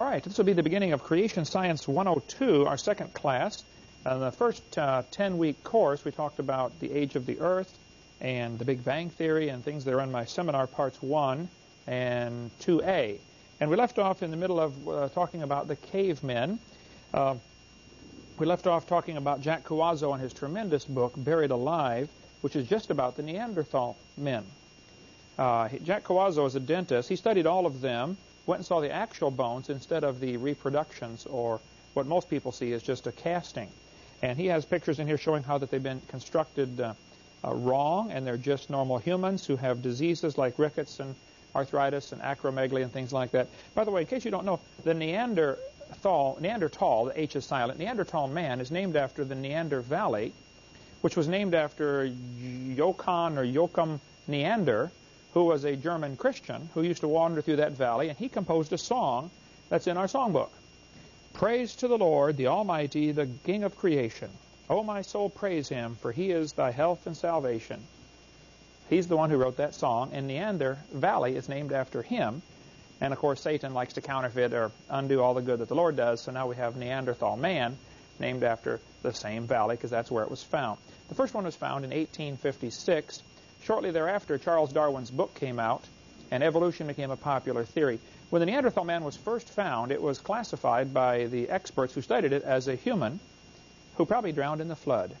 All right, this will be the beginning of Creation Science 102, our second class. In the first 10-week uh, course, we talked about the age of the Earth and the Big Bang Theory and things that are in my seminar parts 1 and 2A. And we left off in the middle of uh, talking about the cavemen. Uh, we left off talking about Jack Cuozzo and his tremendous book, Buried Alive, which is just about the Neanderthal men. Uh, Jack Cuozzo is a dentist. He studied all of them went and saw the actual bones instead of the reproductions or what most people see is just a casting. And he has pictures in here showing how that they've been constructed uh, uh, wrong and they're just normal humans who have diseases like rickets and arthritis and acromegaly and things like that. By the way, in case you don't know, the Neanderthal, Neanderthal, the H is silent, Neanderthal man is named after the Neander Valley, which was named after Johann or Joachim Neander, who was a German Christian who used to wander through that valley, and he composed a song that's in our songbook. Praise to the Lord, the Almighty, the King of creation. O my soul, praise him, for he is thy health and salvation. He's the one who wrote that song, and Neander Valley is named after him. And of course, Satan likes to counterfeit or undo all the good that the Lord does, so now we have Neanderthal man named after the same valley because that's where it was found. The first one was found in 1856 Shortly thereafter, Charles Darwin's book came out, and evolution became a popular theory. When the Neanderthal man was first found, it was classified by the experts who studied it as a human who probably drowned in the flood.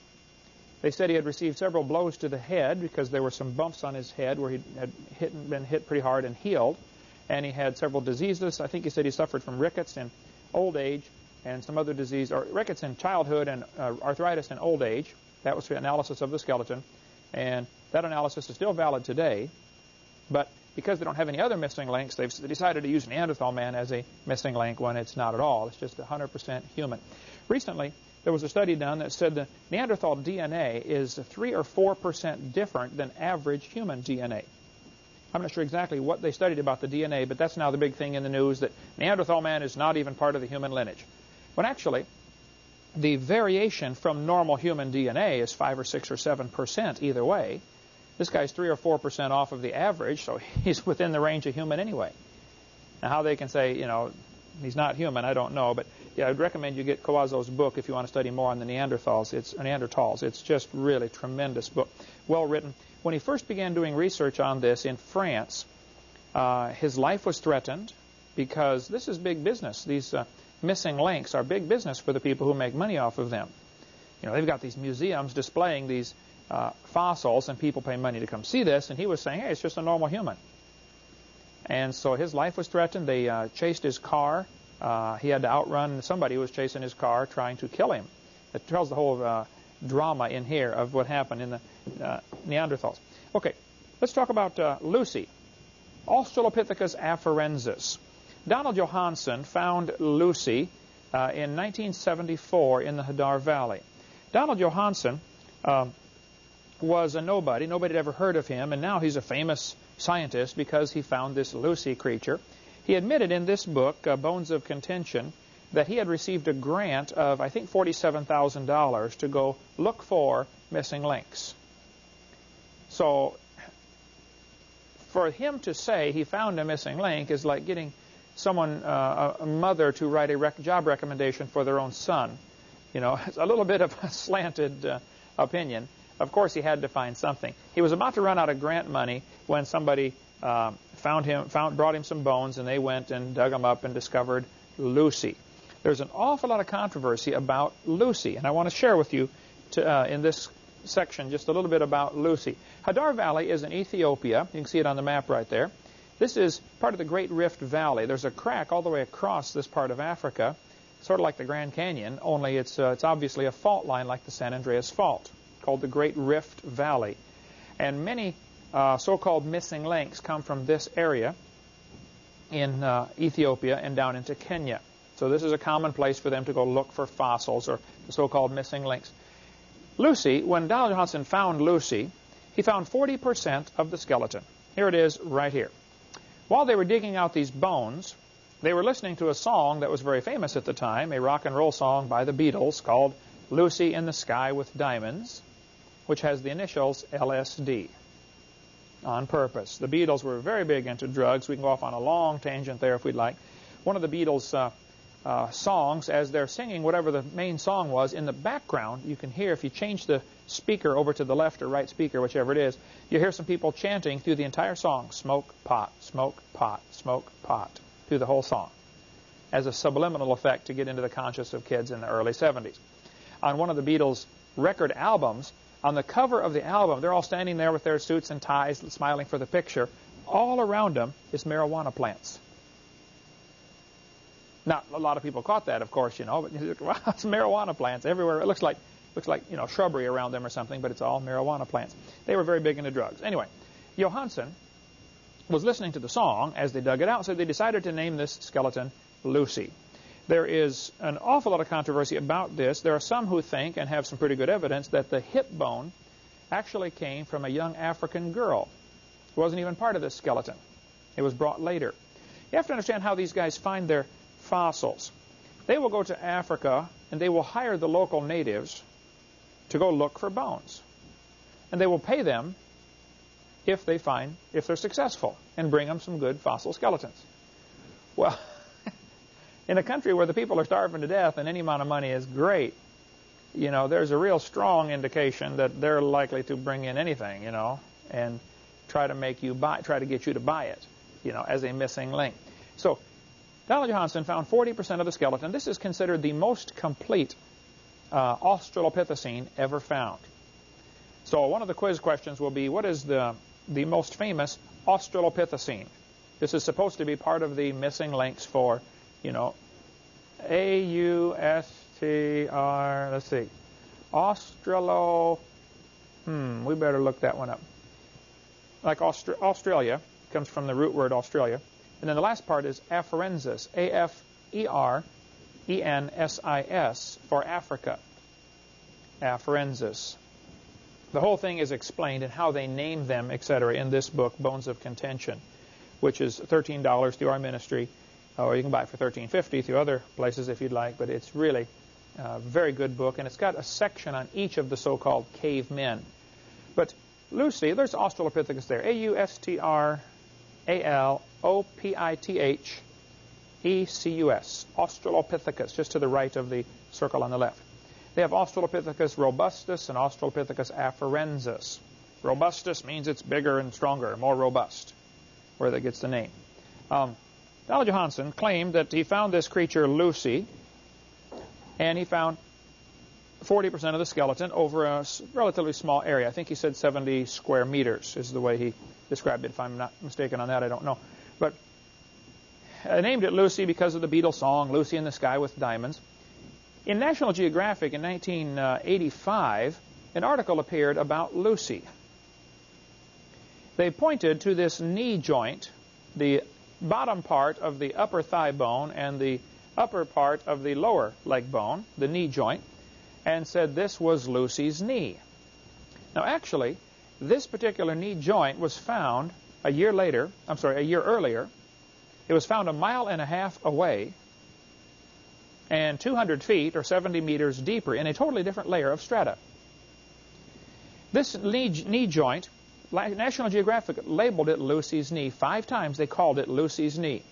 They said he had received several blows to the head because there were some bumps on his head where he had hit, been hit pretty hard and healed. And he had several diseases. I think he said he suffered from rickets in old age and some other disease, or rickets in childhood and uh, arthritis in old age. That was the analysis of the skeleton. And that analysis is still valid today, but because they don't have any other missing links, they've decided to use Neanderthal man as a missing link when it's not at all. It's just 100% human. Recently, there was a study done that said the Neanderthal DNA is 3 or 4% different than average human DNA. I'm not sure exactly what they studied about the DNA, but that's now the big thing in the news that Neanderthal man is not even part of the human lineage. When actually, the variation from normal human DNA is 5 or 6 or 7% either way. This guy's 3 or 4% off of the average, so he's within the range of human anyway. Now, how they can say, you know, he's not human, I don't know. But, yeah, I'd recommend you get Cuozzo's book if you want to study more on the Neanderthals. It's Neanderthals. It's just really tremendous book, well written. When he first began doing research on this in France, uh, his life was threatened because this is big business. These uh, missing links are big business for the people who make money off of them. You know, they've got these museums displaying these uh, fossils, and people pay money to come see this, and he was saying, hey, it's just a normal human. And so his life was threatened. They uh, chased his car. Uh, he had to outrun somebody who was chasing his car, trying to kill him. It tells the whole uh, drama in here of what happened in the uh, Neanderthals. Okay, let's talk about uh, Lucy, Australopithecus afarensis. Donald Johanson found Lucy in 1974 in the Hadar Valley. Donald Johanson um, was a nobody. Nobody had ever heard of him, and now he's a famous scientist because he found this Lucy creature. He admitted in this book, uh, Bones of Contention, that he had received a grant of, I think, $47,000 to go look for missing links. So for him to say he found a missing link is like getting someone, uh, a mother, to write a rec job recommendation for their own son. You know, it's a little bit of a slanted uh, opinion. Of course, he had to find something. He was about to run out of grant money when somebody uh, found him, found, brought him some bones, and they went and dug them up and discovered Lucy. There's an awful lot of controversy about Lucy, and I want to share with you to, uh, in this section just a little bit about Lucy. Hadar Valley is in Ethiopia. You can see it on the map right there. This is part of the Great Rift Valley. There's a crack all the way across this part of Africa, sort of like the Grand Canyon, only it's, uh, it's obviously a fault line like the San Andreas Fault called the Great Rift Valley. And many uh, so-called missing links come from this area in uh, Ethiopia and down into Kenya. So this is a common place for them to go look for fossils or the so-called missing links. Lucy, when Donald Johanson found Lucy, he found 40% of the skeleton. Here it is right here. While they were digging out these bones, they were listening to a song that was very famous at the time, a rock and roll song by the Beatles called Lucy in the Sky with Diamonds which has the initials LSD on purpose. The Beatles were very big into drugs. We can go off on a long tangent there if we'd like. one of the Beatles uh, uh, songs, as they're singing whatever the main song was, in the background, you can hear, if you change the speaker over to the left or right speaker, whichever it is, you hear some people chanting through the entire song, smoke, pot, smoke, pot, smoke, pot, through the whole song, as a subliminal effect to get into the conscious of kids in the early 70s. On one of the Beatles' record albums, on the cover of the album, they're all standing there with their suits and ties, smiling for the picture. All around them is marijuana plants. Not a lot of people caught that, of course, you know, but it's marijuana plants everywhere. It looks like looks like you know shrubbery around them or something, but it's all marijuana plants. They were very big into drugs. Anyway, Johanson was listening to the song as they dug it out, so they decided to name this skeleton Lucy. There is an awful lot of controversy about this. There are some who think, and have some pretty good evidence, that the hip bone actually came from a young African girl. It wasn't even part of this skeleton. It was brought later. You have to understand how these guys find their fossils. They will go to Africa and they will hire the local natives to go look for bones. And they will pay them if they find, if they're successful, and bring them some good fossil skeletons. Well, in a country where the people are starving to death and any amount of money is great, you know, there's a real strong indication that they're likely to bring in anything, you know, and try to make you buy, try to get you to buy it, you know, as a missing link. So Donald Johanson found 40% of the skeleton. This is considered the most complete uh, Australopithecine ever found. So one of the quiz questions will be, what is the, the most famous Australopithecine? This is supposed to be part of the missing links for, you know, A-U-S-T-R, let's see, Australo, hmm, we better look that one up. Like Austra Australia, comes from the root word Australia. And then the last part is afarensis, A-F-E-R-E-N-S-I-S, for Africa. Afarensis. The whole thing is explained in how they name them, etc., in this book, Bones of Contention, which is $13 through our ministry, uh, or you can buy it for $13.50 through other places if you'd like, but it's really a very good book, and it's got a section on each of the so-called cavemen. But Lucy, there's Australopithecus there, A-U-S-T-R a-L-O-P-I-T-H-E-C-U-S, Australopithecus, just to the right of the circle on the left. They have Australopithecus robustus and Australopithecus afarensis. Robustus means it's bigger and stronger, more robust, where that gets the name. Um, Donald Johanson claimed that he found this creature, Lucy, and he found 40% of the skeleton over a relatively small area. I think he said 70 square meters is the way he described it. If I'm not mistaken on that, I don't know. But I named it Lucy because of the Beatles song, Lucy in the Sky with Diamonds. In National Geographic in 1985, uh, an article appeared about Lucy. They pointed to this knee joint, the bottom part of the upper thigh bone and the upper part of the lower leg bone, the knee joint, and said this was Lucy's knee. Now, actually, this particular knee joint was found a year later, I'm sorry, a year earlier. It was found a mile and a half away and 200 feet or 70 meters deeper in a totally different layer of strata. This knee, knee joint, National Geographic labeled it Lucy's knee. Five times they called it Lucy's knee.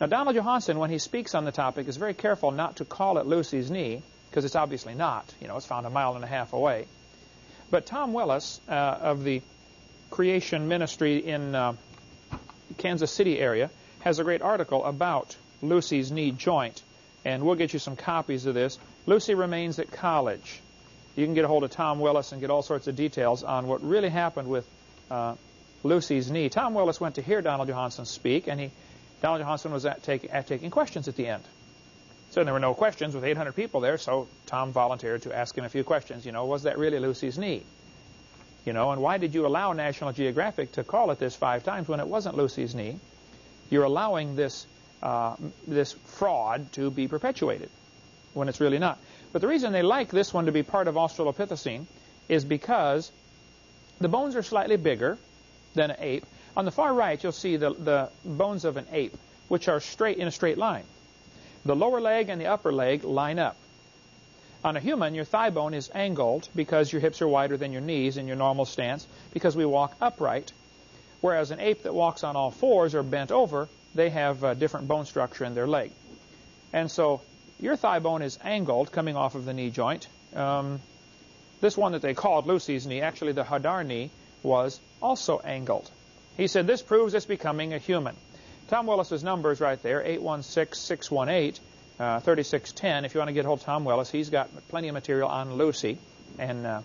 Now, Donald Johanson, when he speaks on the topic, is very careful not to call it Lucy's knee because it's obviously not. You know, it's found a mile and a half away. But Tom Willis uh, of the Creation Ministry in uh, Kansas City area has a great article about Lucy's knee joint, and we'll get you some copies of this. Lucy remains at college. You can get a hold of Tom Willis and get all sorts of details on what really happened with uh, Lucy's knee. Tom Willis went to hear Donald Johanson speak, and he, Donald Johanson was at, take, at taking questions at the end. So there were no questions with 800 people there, so Tom volunteered to ask him a few questions. You know, was that really Lucy's knee? You know, and why did you allow National Geographic to call it this five times when it wasn't Lucy's knee? You're allowing this, uh, this fraud to be perpetuated when it's really not. But the reason they like this one to be part of Australopithecine is because the bones are slightly bigger than an ape. On the far right, you'll see the, the bones of an ape, which are straight in a straight line. The lower leg and the upper leg line up. On a human, your thigh bone is angled because your hips are wider than your knees in your normal stance because we walk upright. Whereas an ape that walks on all fours or bent over they have a different bone structure in their leg. And so your thigh bone is angled coming off of the knee joint. Um, this one that they called Lucy's knee, actually the Hadar knee, was also angled. He said this proves it's becoming a human. Tom Willis's numbers right there, 816-618, uh, 3610. If you want to get hold of Tom Willis, he's got plenty of material on Lucy, and uh,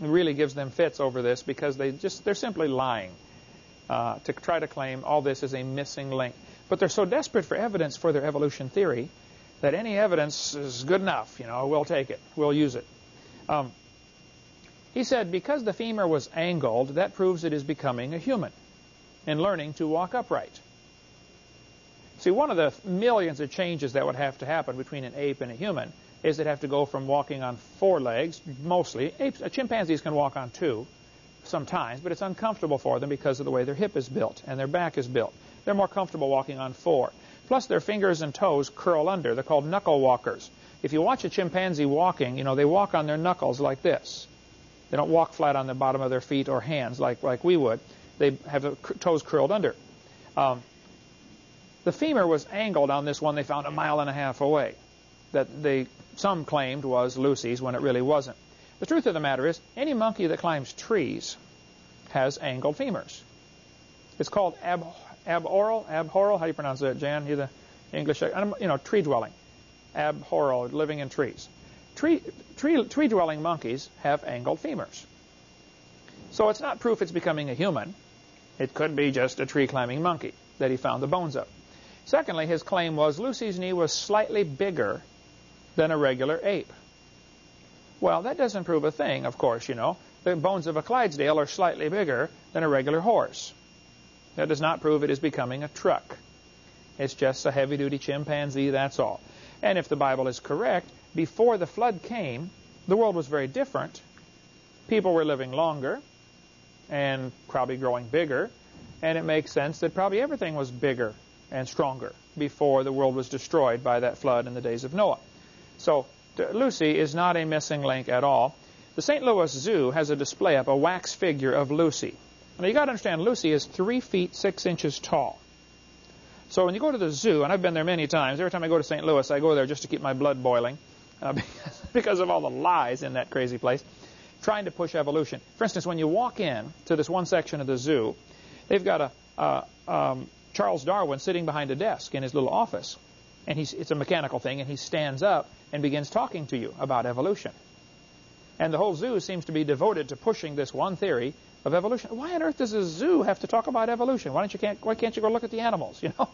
really gives them fits over this because they just they're simply lying uh, to try to claim all this is a missing link. But they're so desperate for evidence for their evolution theory that any evidence is good enough. You know, we'll take it, we'll use it. Um, he said because the femur was angled, that proves it is becoming a human and learning to walk upright. See, one of the millions of changes that would have to happen between an ape and a human is they'd have to go from walking on four legs, mostly. Apes, uh, chimpanzees can walk on two sometimes, but it's uncomfortable for them because of the way their hip is built and their back is built. They're more comfortable walking on four. Plus, their fingers and toes curl under. They're called knuckle walkers. If you watch a chimpanzee walking, you know, they walk on their knuckles like this. They don't walk flat on the bottom of their feet or hands like, like we would. They have the toes curled under. Um, the femur was angled on this one they found a mile and a half away that they, some claimed was Lucy's when it really wasn't. The truth of the matter is, any monkey that climbs trees has angled femurs. It's called ab, aboral. How do you pronounce that, Jan? You the English, um, you know, tree dwelling, abhoral, living in trees. Tree, tree, tree dwelling monkeys have angled femurs. So it's not proof it's becoming a human. It could be just a tree climbing monkey that he found the bones of. Secondly, his claim was Lucy's knee was slightly bigger than a regular ape. Well, that doesn't prove a thing, of course, you know. The bones of a Clydesdale are slightly bigger than a regular horse. That does not prove it is becoming a truck. It's just a heavy-duty chimpanzee, that's all. And if the Bible is correct, before the flood came, the world was very different. People were living longer and probably growing bigger, and it makes sense that probably everything was bigger and stronger before the world was destroyed by that flood in the days of Noah. So Lucy is not a missing link at all. The St. Louis Zoo has a display up, a wax figure of Lucy. Now you got to understand, Lucy is three feet six inches tall. So when you go to the zoo, and I've been there many times, every time I go to St. Louis, I go there just to keep my blood boiling uh, because of all the lies in that crazy place, trying to push evolution. For instance, when you walk in to this one section of the zoo, they've got a um, Charles Darwin sitting behind a desk in his little office and it's a mechanical thing, and he stands up and begins talking to you about evolution. And the whole zoo seems to be devoted to pushing this one theory of evolution. Why on earth does a zoo have to talk about evolution? Why, don't you can't, why can't you go look at the animals, you know?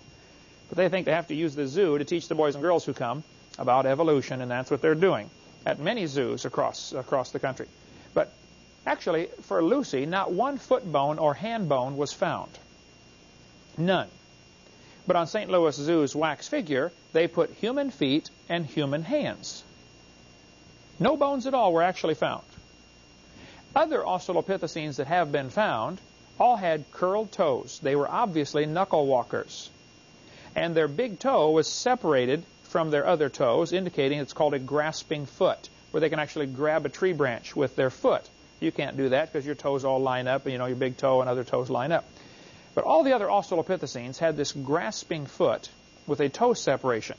But they think they have to use the zoo to teach the boys and girls who come about evolution, and that's what they're doing at many zoos across, across the country. But actually, for Lucy, not one foot bone or hand bone was found. None. But on St. Louis Zoo's wax figure, they put human feet and human hands. No bones at all were actually found. Other Australopithecines that have been found all had curled toes. They were obviously knuckle walkers. And their big toe was separated from their other toes, indicating it's called a grasping foot, where they can actually grab a tree branch with their foot. You can't do that because your toes all line up, and you know your big toe and other toes line up. But all the other Australopithecines had this grasping foot with a toe separation.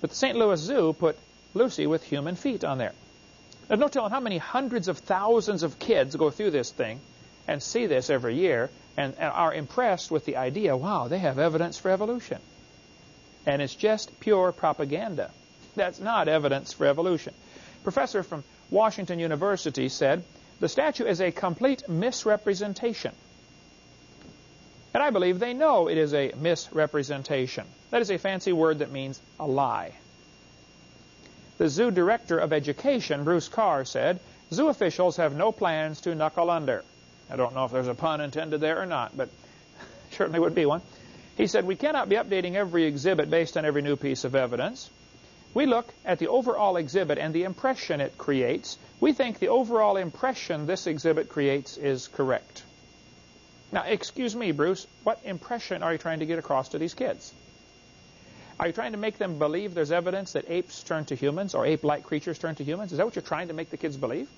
But the St. Louis Zoo put Lucy with human feet on there. There's no telling how many hundreds of thousands of kids go through this thing and see this every year and, and are impressed with the idea, wow, they have evidence for evolution. And it's just pure propaganda. That's not evidence for evolution. Professor from Washington University said, the statue is a complete misrepresentation and I believe they know it is a misrepresentation. That is a fancy word that means a lie. The zoo director of education, Bruce Carr, said, Zoo officials have no plans to knuckle under. I don't know if there's a pun intended there or not, but certainly would be one. He said, we cannot be updating every exhibit based on every new piece of evidence. We look at the overall exhibit and the impression it creates. We think the overall impression this exhibit creates is correct. Now, excuse me, Bruce, what impression are you trying to get across to these kids? Are you trying to make them believe there's evidence that apes turn to humans or ape-like creatures turn to humans? Is that what you're trying to make the kids believe?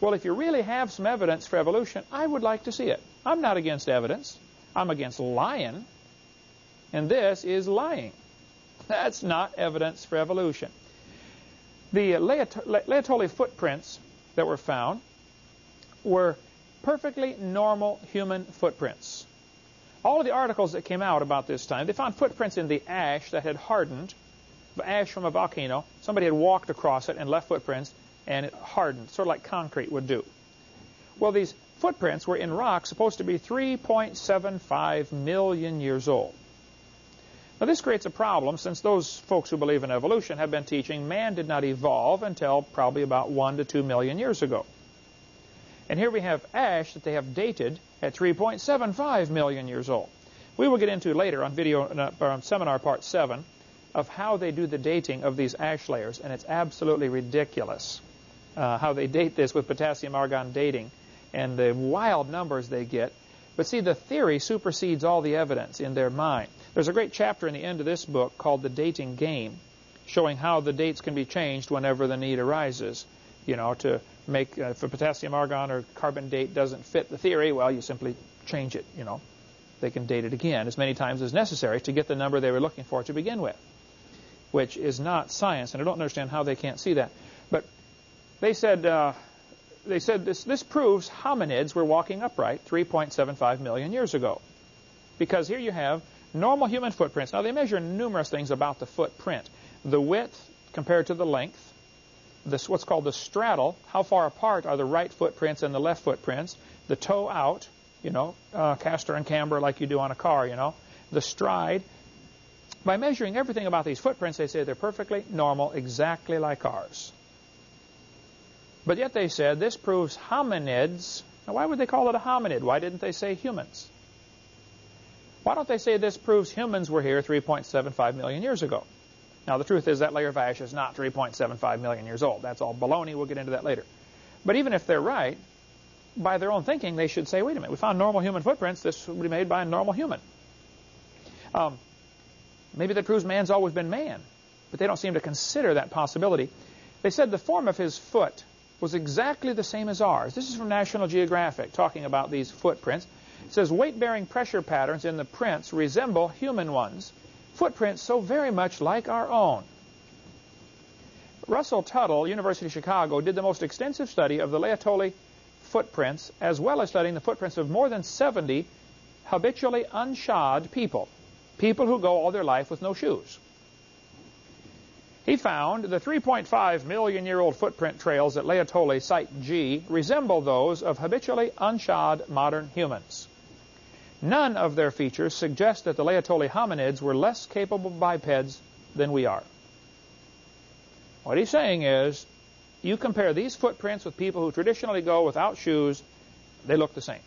Well, if you really have some evidence for evolution, I would like to see it. I'm not against evidence. I'm against lying, and this is lying. That's not evidence for evolution. The Laetoli footprints that were found were perfectly normal human footprints. All of the articles that came out about this time, they found footprints in the ash that had hardened, ash from a volcano. Somebody had walked across it and left footprints, and it hardened, sort of like concrete would do. Well, these footprints were in rock supposed to be 3.75 million years old. Now, this creates a problem since those folks who believe in evolution have been teaching man did not evolve until probably about 1 to 2 million years ago. And here we have ash that they have dated at 3.75 million years old. We will get into later on video uh, on seminar part 7 of how they do the dating of these ash layers, and it's absolutely ridiculous uh, how they date this with potassium argon dating and the wild numbers they get. But see, the theory supersedes all the evidence in their mind. There's a great chapter in the end of this book called The Dating Game, showing how the dates can be changed whenever the need arises. You know, to make, uh, if a potassium argon or carbon date doesn't fit the theory, well, you simply change it, you know. They can date it again as many times as necessary to get the number they were looking for to begin with, which is not science, and I don't understand how they can't see that. But they said, uh, they said this, this proves hominids were walking upright 3.75 million years ago. Because here you have normal human footprints. Now, they measure numerous things about the footprint. The width compared to the length, this what's called the straddle, how far apart are the right footprints and the left footprints, the toe out, you know, uh, caster and camber like you do on a car, you know, the stride. By measuring everything about these footprints, they say they're perfectly normal, exactly like ours. But yet they said this proves hominids. Now, why would they call it a hominid? Why didn't they say humans? Why don't they say this proves humans were here 3.75 million years ago? Now, the truth is that layer of ash is not 3.75 million years old. That's all baloney. We'll get into that later. But even if they're right, by their own thinking, they should say, wait a minute, we found normal human footprints. This would be made by a normal human. Um, maybe that proves man's always been man. But they don't seem to consider that possibility. They said the form of his foot was exactly the same as ours. This is from National Geographic, talking about these footprints. It says weight-bearing pressure patterns in the prints resemble human ones, footprints so very much like our own. Russell Tuttle, University of Chicago, did the most extensive study of the Laetoli footprints, as well as studying the footprints of more than 70 habitually unshod people, people who go all their life with no shoes. He found the 3.5 million year old footprint trails at Laetoli Site G resemble those of habitually unshod modern humans. None of their features suggest that the Laetoli hominids were less capable bipeds than we are. What he's saying is, you compare these footprints with people who traditionally go without shoes, they look the same.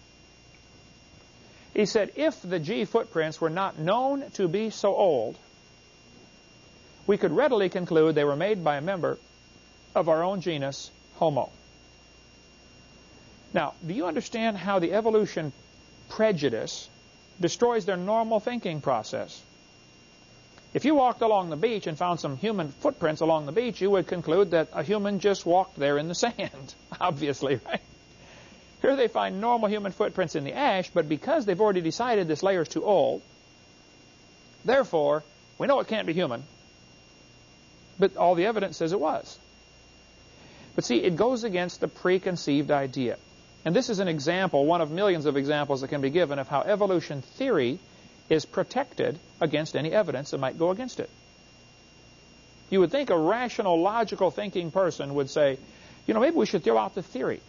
He said if the G footprints were not known to be so old, we could readily conclude they were made by a member of our own genus, Homo. Now, do you understand how the evolution prejudice destroys their normal thinking process. If you walked along the beach and found some human footprints along the beach, you would conclude that a human just walked there in the sand, obviously, right? Here they find normal human footprints in the ash, but because they've already decided this layer is too old, therefore, we know it can't be human, but all the evidence says it was. But see, it goes against the preconceived idea. And this is an example, one of millions of examples that can be given of how evolution theory is protected against any evidence that might go against it. You would think a rational, logical thinking person would say, you know, maybe we should throw out the theory.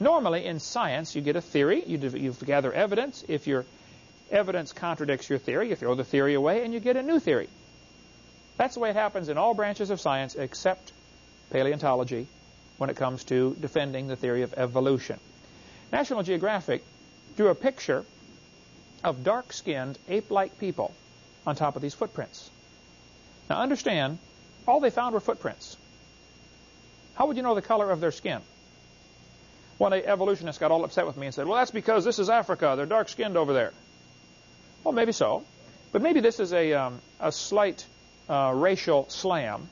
Normally, in science, you get a theory, you, you gather evidence. If your evidence contradicts your theory, you throw the theory away and you get a new theory. That's the way it happens in all branches of science except paleontology when it comes to defending the theory of evolution. National Geographic drew a picture of dark-skinned, ape-like people on top of these footprints. Now understand, all they found were footprints. How would you know the color of their skin? One evolutionist got all upset with me and said, well, that's because this is Africa. They're dark-skinned over there. Well, maybe so. But maybe this is a, um, a slight uh, racial slam,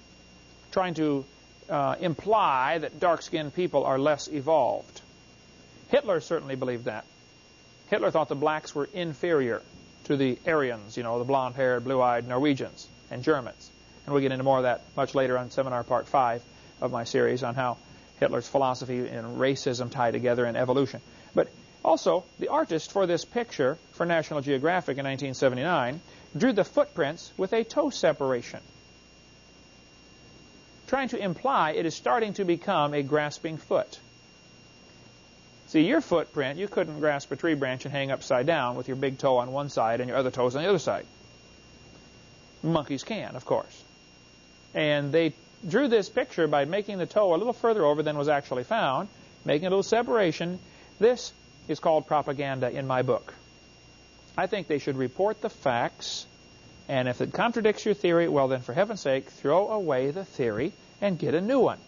trying to uh, imply that dark-skinned people are less evolved. Hitler certainly believed that. Hitler thought the blacks were inferior to the Aryans, you know, the blonde-haired, blue-eyed Norwegians and Germans. And we'll get into more of that much later on seminar part five of my series on how Hitler's philosophy and racism tie together in evolution. But also, the artist for this picture for National Geographic in 1979 drew the footprints with a toe separation, trying to imply it is starting to become a grasping foot. See, your footprint, you couldn't grasp a tree branch and hang upside down with your big toe on one side and your other toes on the other side. Monkeys can, of course. And they drew this picture by making the toe a little further over than was actually found, making a little separation. This is called propaganda in my book. I think they should report the facts, and if it contradicts your theory, well then for heaven's sake, throw away the theory and get a new one.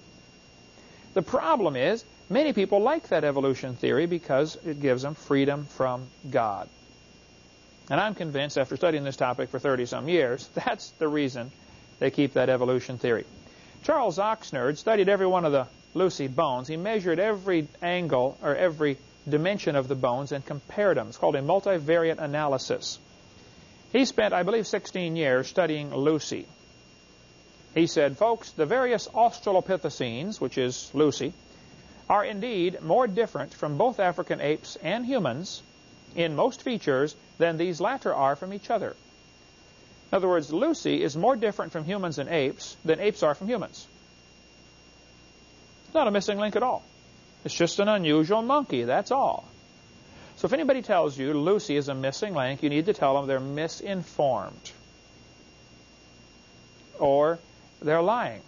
The problem is, many people like that evolution theory because it gives them freedom from God. And I'm convinced, after studying this topic for 30-some years, that's the reason they keep that evolution theory. Charles Oxnard studied every one of the Lucy bones. He measured every angle or every dimension of the bones and compared them. It's called a multivariate analysis. He spent, I believe, 16 years studying Lucy. He said, folks, the various Australopithecines, which is Lucy, are indeed more different from both African apes and humans in most features than these latter are from each other. In other words, Lucy is more different from humans and apes than apes are from humans. It's not a missing link at all. It's just an unusual monkey, that's all. So if anybody tells you Lucy is a missing link, you need to tell them they're misinformed. Or they're lying.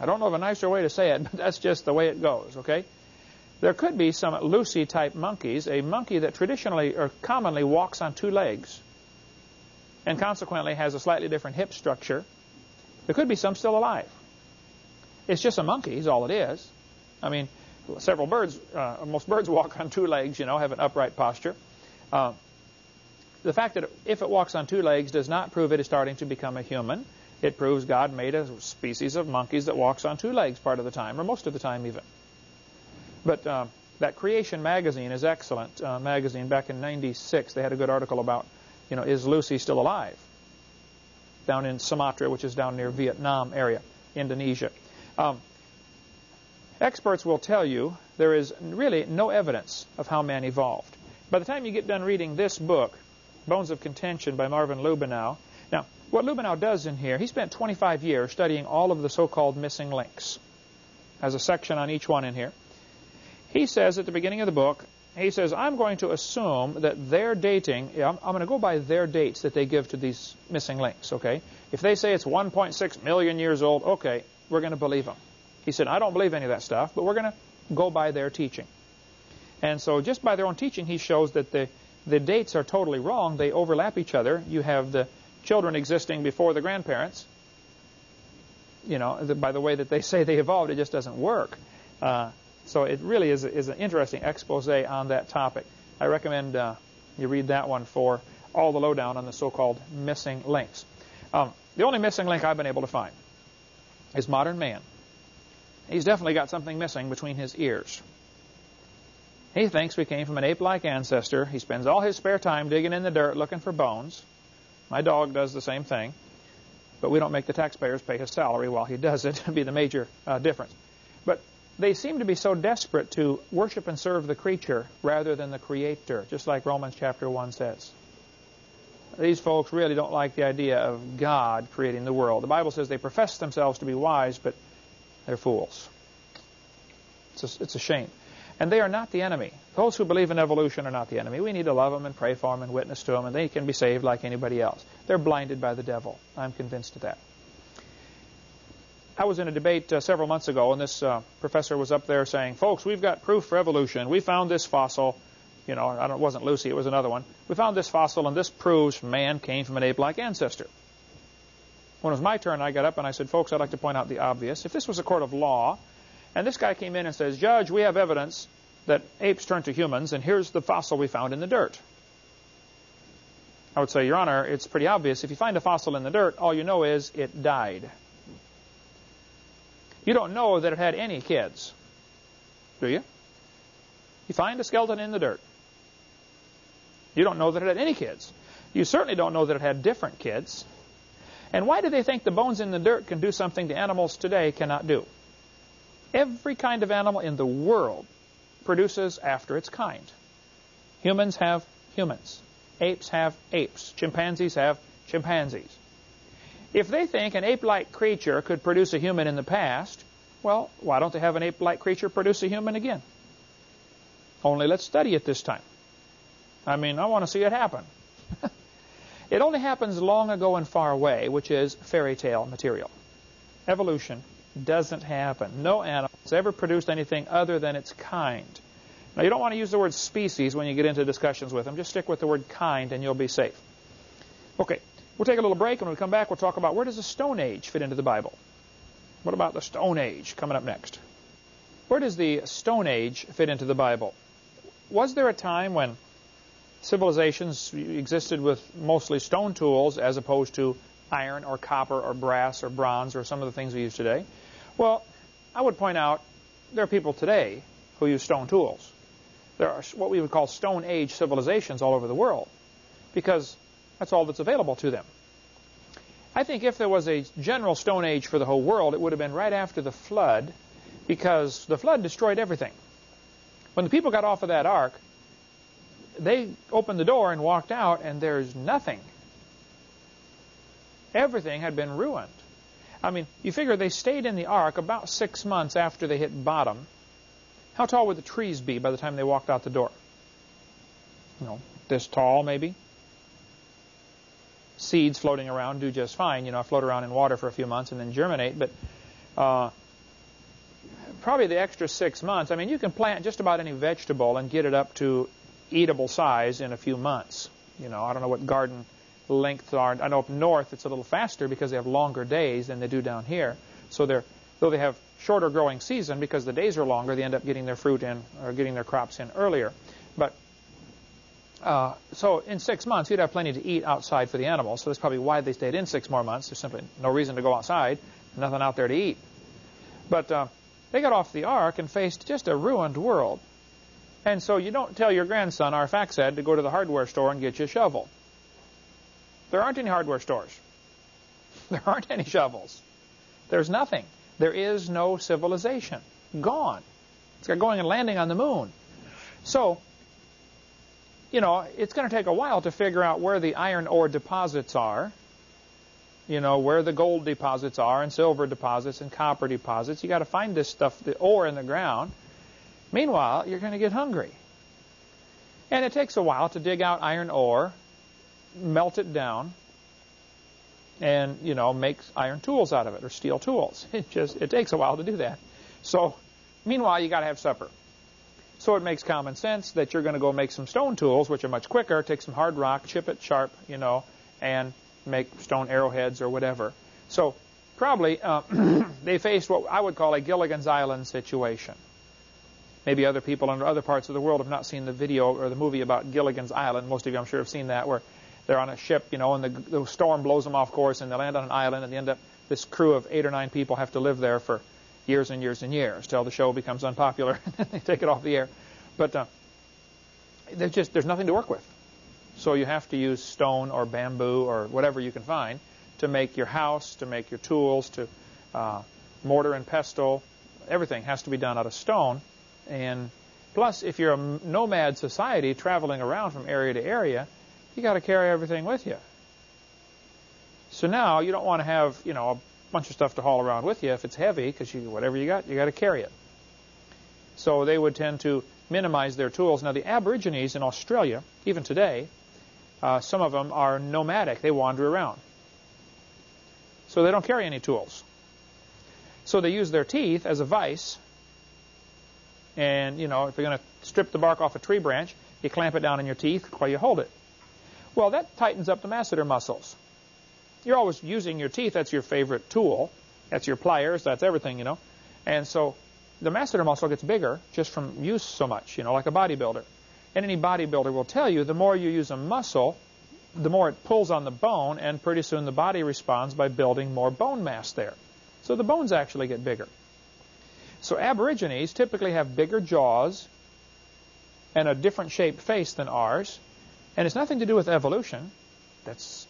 I don't know of a nicer way to say it, but that's just the way it goes, okay? There could be some Lucy-type monkeys, a monkey that traditionally or commonly walks on two legs and consequently has a slightly different hip structure. There could be some still alive. It's just a monkey is all it is. I mean, several birds, uh, most birds walk on two legs, you know, have an upright posture. Uh, the fact that if it walks on two legs does not prove it is starting to become a human. It proves God made a species of monkeys that walks on two legs part of the time, or most of the time even. But uh, that Creation magazine is excellent uh, magazine. Back in 96, they had a good article about, you know, is Lucy still alive? Down in Sumatra, which is down near Vietnam area, Indonesia. Um, experts will tell you there is really no evidence of how man evolved. By the time you get done reading this book, Bones of Contention by Marvin Lubenow, now, what Lubenow does in here, he spent 25 years studying all of the so-called missing links. Has a section on each one in here. He says at the beginning of the book, he says, I'm going to assume that their dating, I'm, I'm going to go by their dates that they give to these missing links, okay? If they say it's 1.6 million years old, okay, we're going to believe them. He said, I don't believe any of that stuff, but we're going to go by their teaching. And so just by their own teaching, he shows that the, the dates are totally wrong. They overlap each other. You have the children existing before the grandparents. You know, by the way that they say they evolved, it just doesn't work. Uh, so it really is, is an interesting expose on that topic. I recommend uh, you read that one for all the lowdown on the so-called missing links. Um, the only missing link I've been able to find is modern man. He's definitely got something missing between his ears. He thinks we came from an ape-like ancestor. He spends all his spare time digging in the dirt looking for bones. My dog does the same thing, but we don't make the taxpayers pay his salary while he does it. It'd be the major uh, difference. But they seem to be so desperate to worship and serve the creature rather than the creator, just like Romans chapter 1 says. These folks really don't like the idea of God creating the world. The Bible says they profess themselves to be wise, but they're fools. It's a, it's a shame. And they are not the enemy. Those who believe in evolution are not the enemy. We need to love them and pray for them and witness to them, and they can be saved like anybody else. They're blinded by the devil. I'm convinced of that. I was in a debate uh, several months ago, and this uh, professor was up there saying, folks, we've got proof for evolution. We found this fossil. You know, it wasn't Lucy, it was another one. We found this fossil, and this proves man came from an ape-like ancestor. When it was my turn, I got up and I said, folks, I'd like to point out the obvious. If this was a court of law, and this guy came in and says, Judge, we have evidence that apes turned to humans, and here's the fossil we found in the dirt. I would say, Your Honor, it's pretty obvious. If you find a fossil in the dirt, all you know is it died. You don't know that it had any kids, do you? You find a skeleton in the dirt. You don't know that it had any kids. You certainly don't know that it had different kids. And why do they think the bones in the dirt can do something the animals today cannot do? Every kind of animal in the world produces after its kind. Humans have humans. Apes have apes. Chimpanzees have chimpanzees. If they think an ape-like creature could produce a human in the past, well, why don't they have an ape-like creature produce a human again? Only let's study it this time. I mean, I want to see it happen. it only happens long ago and far away, which is fairy tale material. Evolution doesn't happen. No animal has ever produced anything other than its kind. Now, you don't want to use the word species when you get into discussions with them. Just stick with the word kind and you'll be safe. Okay, we'll take a little break. and When we come back, we'll talk about where does the Stone Age fit into the Bible? What about the Stone Age coming up next? Where does the Stone Age fit into the Bible? Was there a time when civilizations existed with mostly stone tools as opposed to iron or copper or brass or bronze or some of the things we use today? Well, I would point out there are people today who use stone tools. There are what we would call Stone Age civilizations all over the world because that's all that's available to them. I think if there was a general Stone Age for the whole world, it would have been right after the flood because the flood destroyed everything. When the people got off of that ark, they opened the door and walked out, and there's nothing. Everything had been ruined. I mean, you figure they stayed in the ark about six months after they hit bottom. How tall would the trees be by the time they walked out the door? You know, this tall maybe. Seeds floating around do just fine. You know, I float around in water for a few months and then germinate. But uh, probably the extra six months, I mean, you can plant just about any vegetable and get it up to eatable size in a few months. You know, I don't know what garden lengths are. I know up north it's a little faster because they have longer days than they do down here. So they're, though they have shorter growing season because the days are longer, they end up getting their fruit in or getting their crops in earlier. But uh, so in six months, you'd have plenty to eat outside for the animals. So that's probably why they stayed in six more months. There's simply no reason to go outside, nothing out there to eat. But uh, they got off the ark and faced just a ruined world. And so you don't tell your grandson, Arphaxad, to go to the hardware store and get you a shovel. There aren't any hardware stores. There aren't any shovels. There's nothing. There is no civilization. Gone. It's got going and landing on the moon. So, you know, it's going to take a while to figure out where the iron ore deposits are, you know, where the gold deposits are, and silver deposits, and copper deposits. you got to find this stuff, the ore in the ground. Meanwhile, you're going to get hungry. And it takes a while to dig out iron ore melt it down, and you know make iron tools out of it or steel tools. It just it takes a while to do that. So meanwhile, you got to have supper. So it makes common sense that you're going to go make some stone tools, which are much quicker. Take some hard rock, chip it sharp, you know, and make stone arrowheads or whatever. So probably uh, they faced what I would call a Gilligan's Island situation. Maybe other people in other parts of the world have not seen the video or the movie about Gilligan's Island. Most of you, I'm sure, have seen that, where they're on a ship, you know, and the, the storm blows them off course, and they land on an island, and they end up this crew of eight or nine people have to live there for years and years and years till the show becomes unpopular and they take it off the air. But uh, there's just there's nothing to work with, so you have to use stone or bamboo or whatever you can find to make your house, to make your tools, to uh, mortar and pestle. Everything has to be done out of stone, and plus, if you're a nomad society traveling around from area to area, you got to carry everything with you. So now you don't want to have, you know, a bunch of stuff to haul around with you if it's heavy, because you, whatever you got, you got to carry it. So they would tend to minimize their tools. Now the Aborigines in Australia, even today, uh, some of them are nomadic. They wander around. So they don't carry any tools. So they use their teeth as a vise. And, you know, if you're going to strip the bark off a tree branch, you clamp it down in your teeth while you hold it. Well, that tightens up the masseter muscles. You're always using your teeth. That's your favorite tool. That's your pliers. That's everything, you know. And so the masseter muscle gets bigger just from use so much, you know, like a bodybuilder. And any bodybuilder will tell you the more you use a muscle, the more it pulls on the bone, and pretty soon the body responds by building more bone mass there. So the bones actually get bigger. So aborigines typically have bigger jaws and a different shaped face than ours, and it's nothing to do with evolution. That's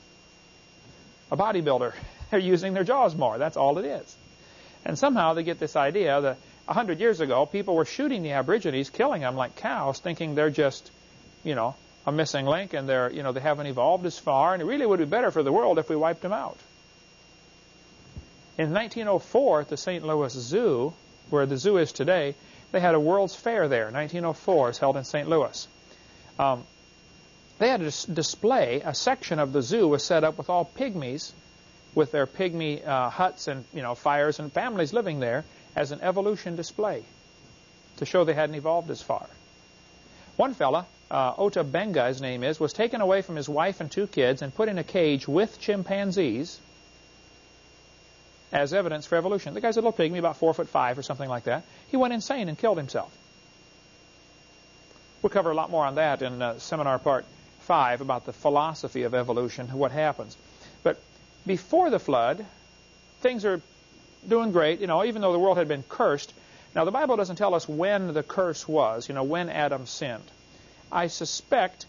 a bodybuilder. They're using their jaws more. That's all it is. And somehow they get this idea that a hundred years ago, people were shooting the Aborigines, killing them like cows, thinking they're just, you know, a missing link and they're, you know, they haven't evolved as far, and it really would be better for the world if we wiped them out. In 1904, at the St. Louis Zoo, where the zoo is today, they had a World's Fair there. 1904 is held in St. Louis. Um, they had a display. A section of the zoo was set up with all pygmies, with their pygmy uh, huts and you know fires and families living there, as an evolution display to show they hadn't evolved as far. One fella, uh, Ota Benga, his name is, was taken away from his wife and two kids and put in a cage with chimpanzees as evidence for evolution. The guy's a little pygmy, about four foot five or something like that. He went insane and killed himself. We'll cover a lot more on that in uh, seminar part five about the philosophy of evolution, and what happens. But before the flood, things are doing great, you know, even though the world had been cursed. Now, the Bible doesn't tell us when the curse was, you know, when Adam sinned. I suspect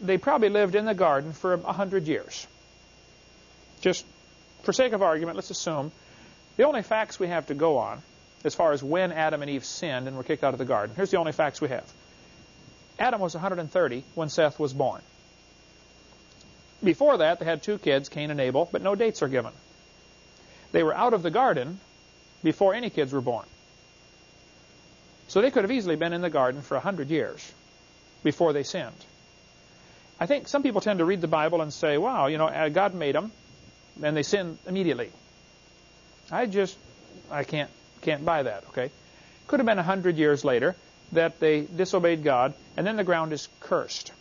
they probably lived in the garden for a hundred years. Just for sake of argument, let's assume the only facts we have to go on as far as when Adam and Eve sinned and were kicked out of the garden. Here's the only facts we have. Adam was 130 when Seth was born. Before that, they had two kids, Cain and Abel, but no dates are given. They were out of the garden before any kids were born. So they could have easily been in the garden for a hundred years before they sinned. I think some people tend to read the Bible and say, wow, you know, uh, God made them, and they sin immediately. I just, I can't, can't buy that, okay? Could have been a hundred years later that they disobeyed God, and then the ground is cursed.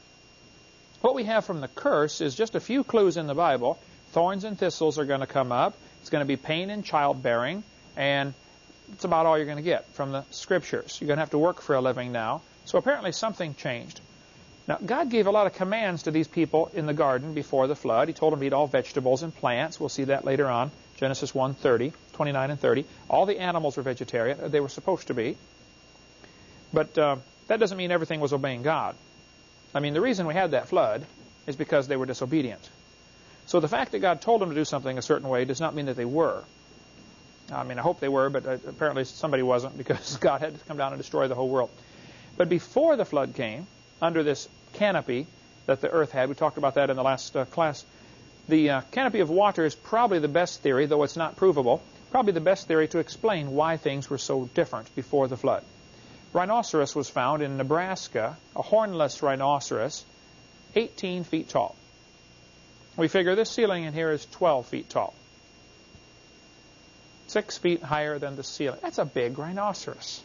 What we have from the curse is just a few clues in the Bible. Thorns and thistles are going to come up. It's going to be pain in childbearing, and it's about all you're going to get from the scriptures. You're going to have to work for a living now. So apparently something changed. Now, God gave a lot of commands to these people in the garden before the flood. He told them to eat all vegetables and plants. We'll see that later on. Genesis 1, 30, 29 and 30. All the animals were vegetarian. They were supposed to be. But uh, that doesn't mean everything was obeying God. I mean, the reason we had that flood is because they were disobedient. So the fact that God told them to do something a certain way does not mean that they were. I mean, I hope they were, but uh, apparently somebody wasn't because God had to come down and destroy the whole world. But before the flood came, under this canopy that the earth had, we talked about that in the last uh, class, the uh, canopy of water is probably the best theory, though it's not provable, probably the best theory to explain why things were so different before the flood. Rhinoceros was found in Nebraska, a hornless rhinoceros, 18 feet tall. We figure this ceiling in here is 12 feet tall. Six feet higher than the ceiling. That's a big rhinoceros.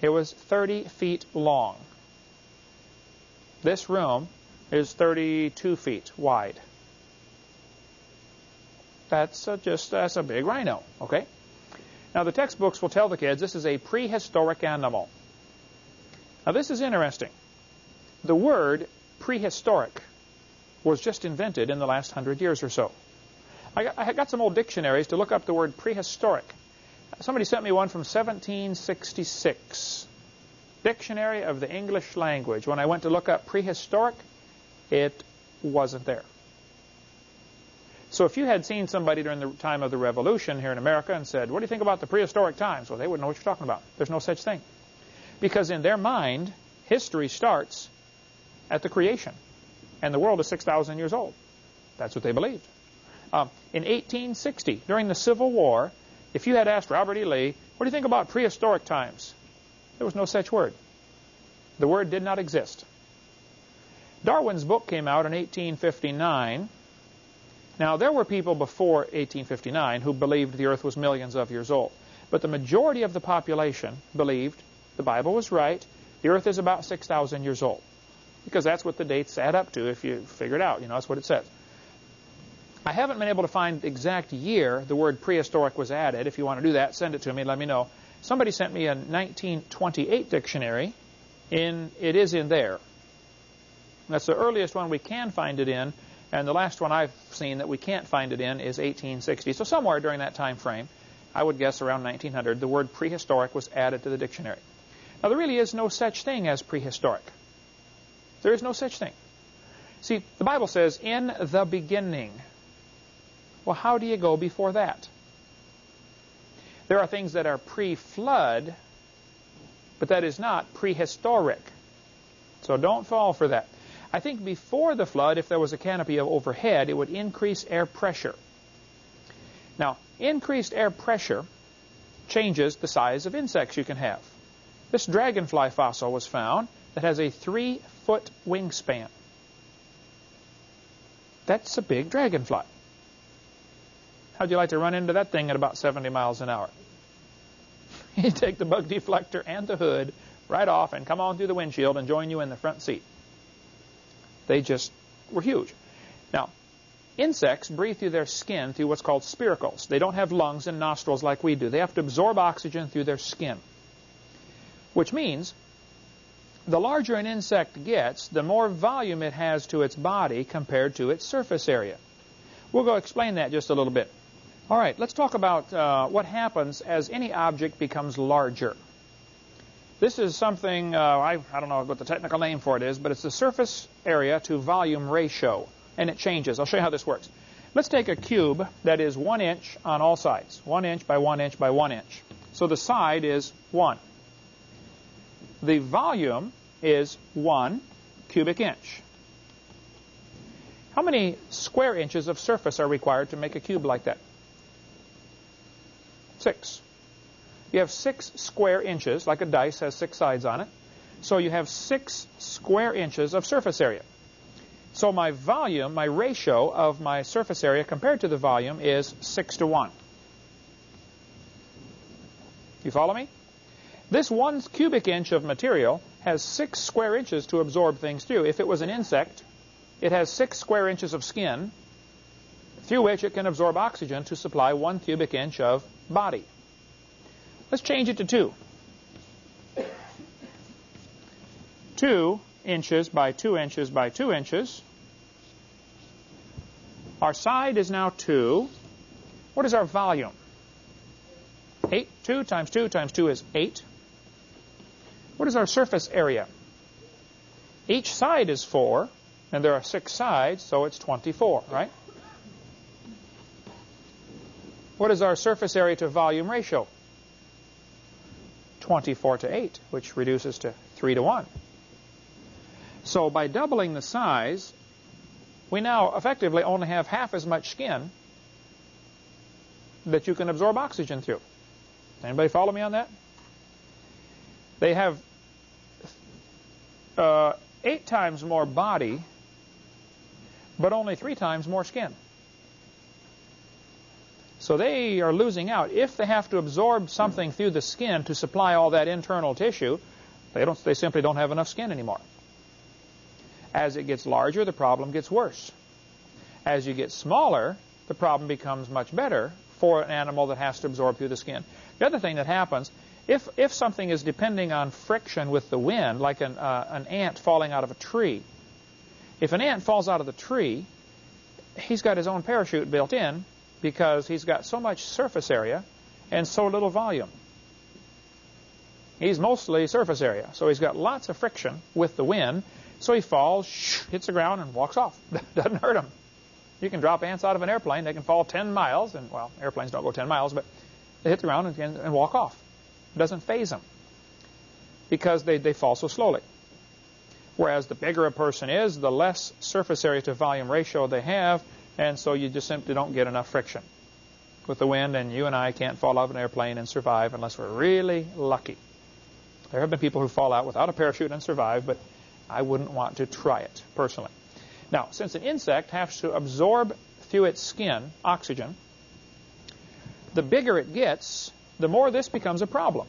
It was 30 feet long. This room is 32 feet wide. That's a just that's a big rhino, okay? Now the textbooks will tell the kids this is a prehistoric animal. Now this is interesting. The word prehistoric was just invented in the last hundred years or so. I got, I got some old dictionaries to look up the word prehistoric. Somebody sent me one from 1766. Dictionary of the English Language. When I went to look up prehistoric, it wasn't there. So if you had seen somebody during the time of the Revolution here in America and said, what do you think about the prehistoric times? Well, they wouldn't know what you're talking about. There's no such thing. Because in their mind, history starts at the creation and the world is 6,000 years old. That's what they believed. Um, in 1860, during the Civil War, if you had asked Robert E. Lee, what do you think about prehistoric times? There was no such word. The word did not exist. Darwin's book came out in 1859. Now, there were people before 1859 who believed the earth was millions of years old. But the majority of the population believed the Bible was right, the earth is about 6,000 years old because that's what the dates add up to if you figure it out. You know, that's what it says. I haven't been able to find the exact year the word prehistoric was added. If you want to do that, send it to me. Let me know. Somebody sent me a 1928 dictionary. In it is in there. That's the earliest one we can find it in, and the last one I've seen that we can't find it in is 1860. So somewhere during that time frame, I would guess around 1900, the word prehistoric was added to the dictionary. Now there really is no such thing as prehistoric. There is no such thing. See, the Bible says, in the beginning. Well, how do you go before that? There are things that are pre-flood, but that is not prehistoric. So don't fall for that. I think before the flood, if there was a canopy overhead, it would increase air pressure. Now, increased air pressure changes the size of insects you can have. This dragonfly fossil was found that has a three-foot wingspan. That's a big dragonfly. How'd you like to run into that thing at about 70 miles an hour? you take the bug deflector and the hood right off and come on through the windshield and join you in the front seat. They just were huge. Now, insects breathe through their skin through what's called spiracles. They don't have lungs and nostrils like we do. They have to absorb oxygen through their skin, which means the larger an insect gets, the more volume it has to its body compared to its surface area. We'll go explain that just a little bit. All right, let's talk about uh, what happens as any object becomes larger. This is something, uh, I, I don't know what the technical name for it is, but it's the surface area to volume ratio, and it changes. I'll show you how this works. Let's take a cube that is one inch on all sides, one inch by one inch by one inch. So the side is one. The volume is one cubic inch. How many square inches of surface are required to make a cube like that? Six. You have six square inches, like a dice has six sides on it. So you have six square inches of surface area. So my volume, my ratio of my surface area compared to the volume is 6 to 1. You follow me? This one cubic inch of material has 6 square inches to absorb things through. If it was an insect, it has 6 square inches of skin through which it can absorb oxygen to supply 1 cubic inch of body. Let's change it to 2. 2 inches by 2 inches by 2 inches. Our side is now 2. What is our volume? 8. 2 times 2 times 2 is 8. What is our surface area? Each side is 4, and there are 6 sides, so it's 24, right? What is our surface area to volume ratio? 24 to 8, which reduces to 3 to 1. So by doubling the size, we now effectively only have half as much skin that you can absorb oxygen through. Anybody follow me on that? They have uh, eight times more body, but only three times more skin. So they are losing out. If they have to absorb something through the skin to supply all that internal tissue, they, don't, they simply don't have enough skin anymore. As it gets larger, the problem gets worse. As you get smaller, the problem becomes much better for an animal that has to absorb through the skin. The other thing that happens, if, if something is depending on friction with the wind, like an, uh, an ant falling out of a tree, if an ant falls out of the tree, he's got his own parachute built in, because he's got so much surface area and so little volume. He's mostly surface area, so he's got lots of friction with the wind, so he falls, hits the ground, and walks off. Doesn't hurt him. You can drop ants out of an airplane. They can fall 10 miles, and, well, airplanes don't go 10 miles, but they hit the ground and, and walk off. It doesn't phase them because they, they fall so slowly. Whereas the bigger a person is, the less surface area to volume ratio they have, and so you just simply don't get enough friction with the wind, and you and I can't fall out of an airplane and survive unless we're really lucky. There have been people who fall out without a parachute and survive, but I wouldn't want to try it personally. Now, since an insect has to absorb through its skin oxygen, the bigger it gets, the more this becomes a problem.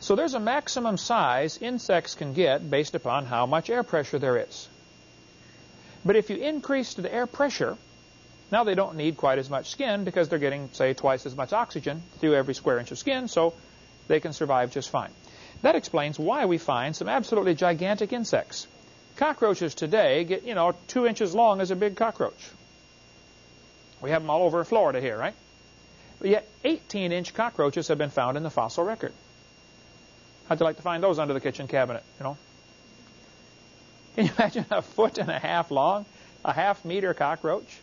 So there's a maximum size insects can get based upon how much air pressure there is. But if you increase the air pressure, now they don't need quite as much skin because they're getting, say, twice as much oxygen through every square inch of skin, so they can survive just fine. That explains why we find some absolutely gigantic insects. Cockroaches today get, you know, two inches long as a big cockroach. We have them all over Florida here, right? But yet 18-inch cockroaches have been found in the fossil record. How'd you like to find those under the kitchen cabinet, you know? Can you imagine a foot and a half long, a half meter cockroach?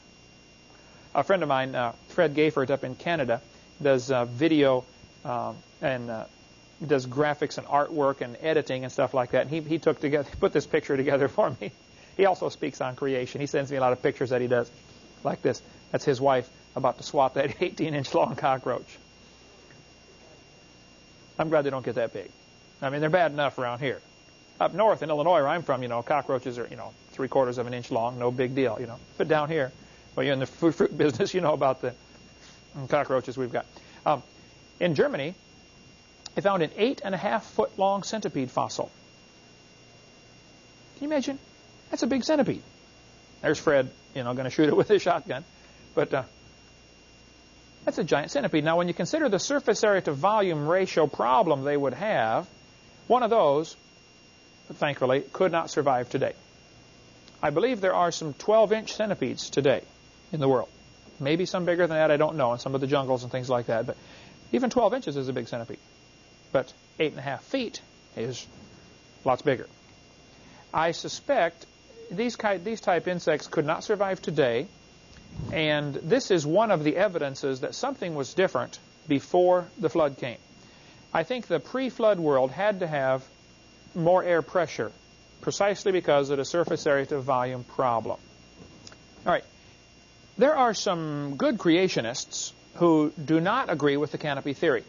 A friend of mine, uh, Fred Gayford, up in Canada, does uh, video um, and uh, does graphics and artwork and editing and stuff like that. And he, he took together, put this picture together for me. He also speaks on creation. He sends me a lot of pictures that he does, like this. That's his wife about to swat that 18-inch long cockroach. I'm glad they don't get that big. I mean, they're bad enough around here. Up north in Illinois, where I'm from, you know, cockroaches are, you know, three quarters of an inch long, no big deal, you know. But down here, well, you're in the fruit, fruit business, you know about the cockroaches we've got. Um, in Germany, they found an eight and a half foot long centipede fossil. Can you imagine? That's a big centipede. There's Fred, you know, going to shoot it with his shotgun. But uh, that's a giant centipede. Now, when you consider the surface area to volume ratio problem they would have, one of those, thankfully, could not survive today. I believe there are some 12-inch centipedes today in the world. Maybe some bigger than that, I don't know, in some of the jungles and things like that. But even 12 inches is a big centipede. But 8.5 feet is lots bigger. I suspect these, these type insects could not survive today. And this is one of the evidences that something was different before the flood came. I think the pre-flood world had to have more air pressure precisely because of the surface area to volume problem. All right. There are some good creationists who do not agree with the canopy theory.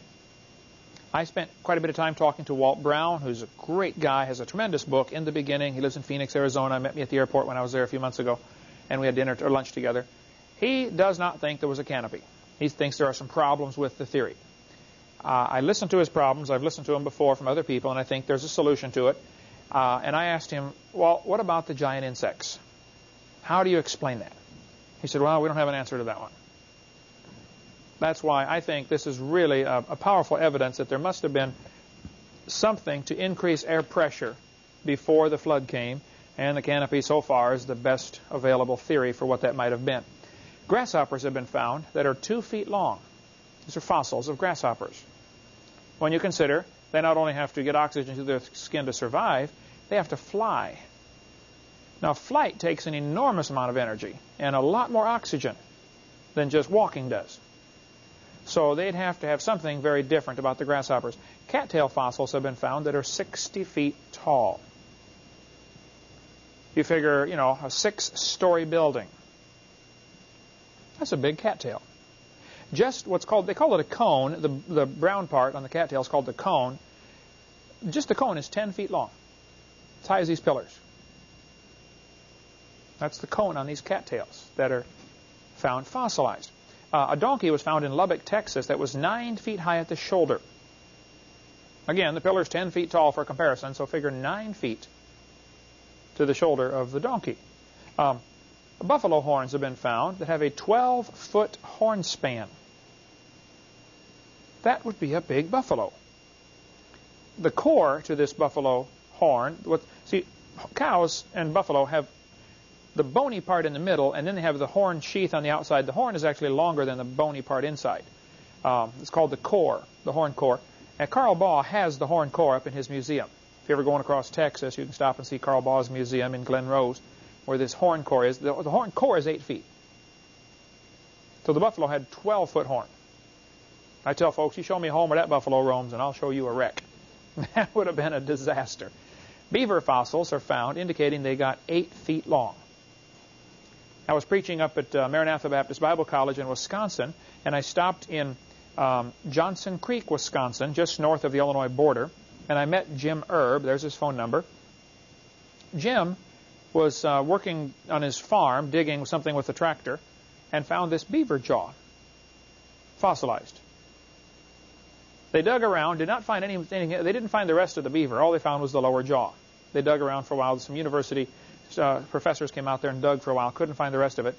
I spent quite a bit of time talking to Walt Brown, who's a great guy, has a tremendous book, In the Beginning. He lives in Phoenix, Arizona. I met me at the airport when I was there a few months ago, and we had dinner or lunch together. He does not think there was a canopy. He thinks there are some problems with the theory. Uh, I listened to his problems. I've listened to them before from other people, and I think there's a solution to it. Uh, and I asked him, well, what about the giant insects? How do you explain that? He said, well, we don't have an answer to that one. That's why I think this is really a, a powerful evidence that there must have been something to increase air pressure before the flood came, and the canopy so far is the best available theory for what that might have been. Grasshoppers have been found that are two feet long. These are fossils of grasshoppers. When you consider they not only have to get oxygen to their skin to survive, they have to fly. Now, flight takes an enormous amount of energy and a lot more oxygen than just walking does. So they'd have to have something very different about the grasshoppers. Cattail fossils have been found that are 60 feet tall. You figure, you know, a six-story building. That's a big cattail. Just what's called, they call it a cone. The, the brown part on the cattail is called the cone. Just the cone is 10 feet long. As high as these pillars. That's the cone on these cattails that are found fossilized. Uh, a donkey was found in Lubbock, Texas that was 9 feet high at the shoulder. Again, the pillar is 10 feet tall for comparison, so figure 9 feet to the shoulder of the donkey. Um, buffalo horns have been found that have a 12-foot horn span. That would be a big buffalo. The core to this buffalo horn, what, see, cows and buffalo have the bony part in the middle, and then they have the horn sheath on the outside. The horn is actually longer than the bony part inside. Um, it's called the core, the horn core. And Carl Baugh has the horn core up in his museum. If you're ever going across Texas, you can stop and see Carl Baugh's museum in Glen Rose, where this horn core is. The, the horn core is 8 feet. So the buffalo had 12-foot horn. I tell folks, you show me a home where that buffalo roams, and I'll show you a wreck. that would have been a disaster. Beaver fossils are found indicating they got 8 feet long. I was preaching up at uh, Maranatha Baptist Bible College in Wisconsin, and I stopped in um, Johnson Creek, Wisconsin, just north of the Illinois border, and I met Jim Erb. There's his phone number. Jim was uh, working on his farm, digging something with a tractor, and found this beaver jaw, fossilized. They dug around, did not find anything. They didn't find the rest of the beaver. All they found was the lower jaw. They dug around for a while. Some university uh, professors came out there and dug for a while, couldn't find the rest of it.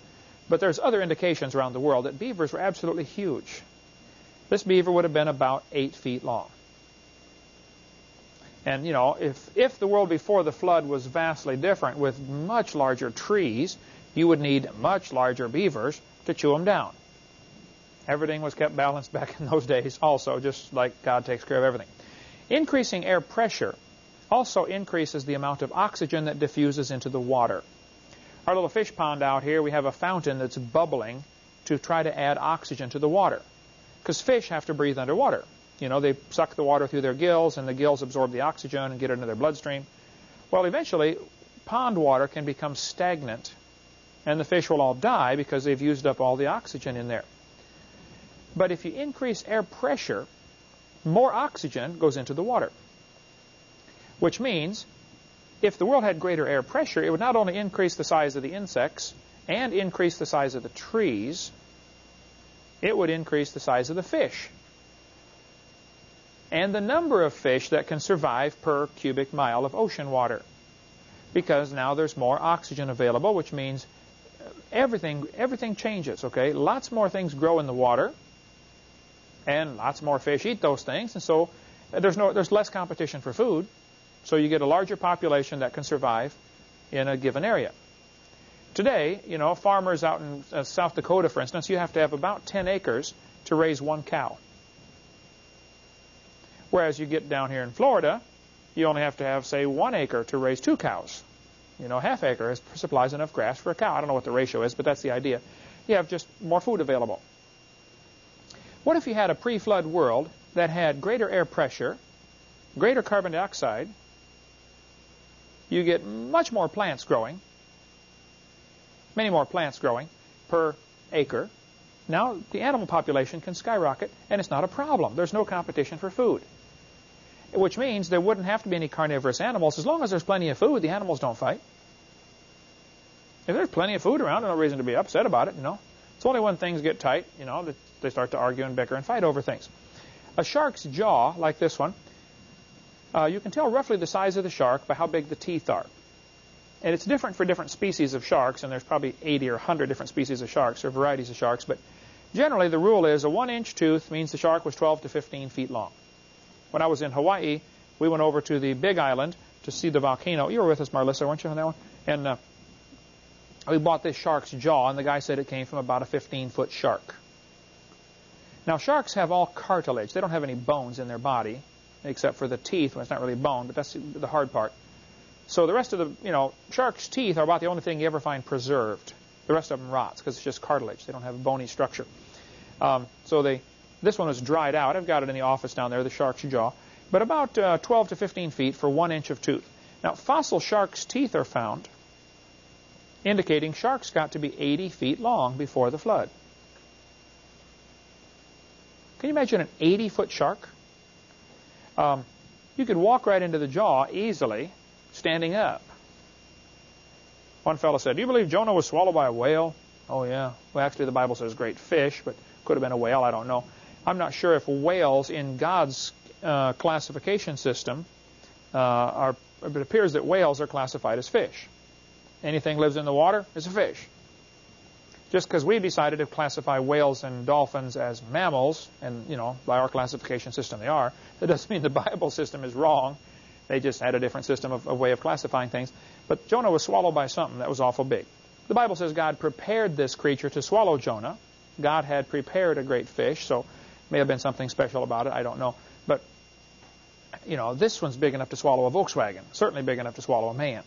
But there's other indications around the world that beavers were absolutely huge. This beaver would have been about eight feet long. And, you know, if, if the world before the flood was vastly different with much larger trees, you would need much larger beavers to chew them down. Everything was kept balanced back in those days also, just like God takes care of everything. Increasing air pressure also increases the amount of oxygen that diffuses into the water. Our little fish pond out here, we have a fountain that's bubbling to try to add oxygen to the water. Because fish have to breathe underwater. You know, they suck the water through their gills, and the gills absorb the oxygen and get it into their bloodstream. Well, eventually, pond water can become stagnant, and the fish will all die because they've used up all the oxygen in there. But if you increase air pressure, more oxygen goes into the water. Which means, if the world had greater air pressure, it would not only increase the size of the insects and increase the size of the trees, it would increase the size of the fish and the number of fish that can survive per cubic mile of ocean water. Because now there's more oxygen available, which means uh, everything everything changes, okay? Lots more things grow in the water, and lots more fish eat those things, and so there's no there's less competition for food, so you get a larger population that can survive in a given area. Today, you know, farmers out in uh, South Dakota, for instance, you have to have about 10 acres to raise one cow. Whereas you get down here in Florida, you only have to have, say, one acre to raise two cows. You know, half acre supplies enough grass for a cow. I don't know what the ratio is, but that's the idea. You have just more food available. What if you had a pre-flood world that had greater air pressure, greater carbon dioxide, you get much more plants growing, many more plants growing per acre. Now the animal population can skyrocket, and it's not a problem. There's no competition for food which means there wouldn't have to be any carnivorous animals. As long as there's plenty of food, the animals don't fight. If there's plenty of food around, there's no reason to be upset about it, you know. It's only when things get tight, you know, that they start to argue and bicker and fight over things. A shark's jaw, like this one, uh, you can tell roughly the size of the shark by how big the teeth are. And it's different for different species of sharks, and there's probably 80 or 100 different species of sharks or varieties of sharks, but generally the rule is a one-inch tooth means the shark was 12 to 15 feet long when I was in Hawaii, we went over to the Big Island to see the volcano. You were with us, Marlissa, weren't you on that one? And uh, we bought this shark's jaw, and the guy said it came from about a 15-foot shark. Now, sharks have all cartilage. They don't have any bones in their body, except for the teeth. Well, it's not really bone, but that's the hard part. So the rest of the, you know, shark's teeth are about the only thing you ever find preserved. The rest of them rots because it's just cartilage. They don't have a bony structure. Um, so they this one is dried out. I've got it in the office down there, the shark's jaw. But about uh, 12 to 15 feet for one inch of tooth. Now, fossil shark's teeth are found, indicating sharks got to be 80 feet long before the flood. Can you imagine an 80-foot shark? Um, you could walk right into the jaw easily, standing up. One fellow said, do you believe Jonah was swallowed by a whale? Oh, yeah. Well, actually, the Bible says great fish, but could have been a whale. I don't know. I'm not sure if whales in God's uh, classification system uh, are, it appears that whales are classified as fish. Anything lives in the water is a fish. Just because we decided to classify whales and dolphins as mammals, and, you know, by our classification system they are, that doesn't mean the Bible system is wrong. They just had a different system of way of classifying things. But Jonah was swallowed by something that was awful big. The Bible says God prepared this creature to swallow Jonah. God had prepared a great fish, so May have been something special about it. I don't know. But, you know, this one's big enough to swallow a Volkswagen. Certainly big enough to swallow a man.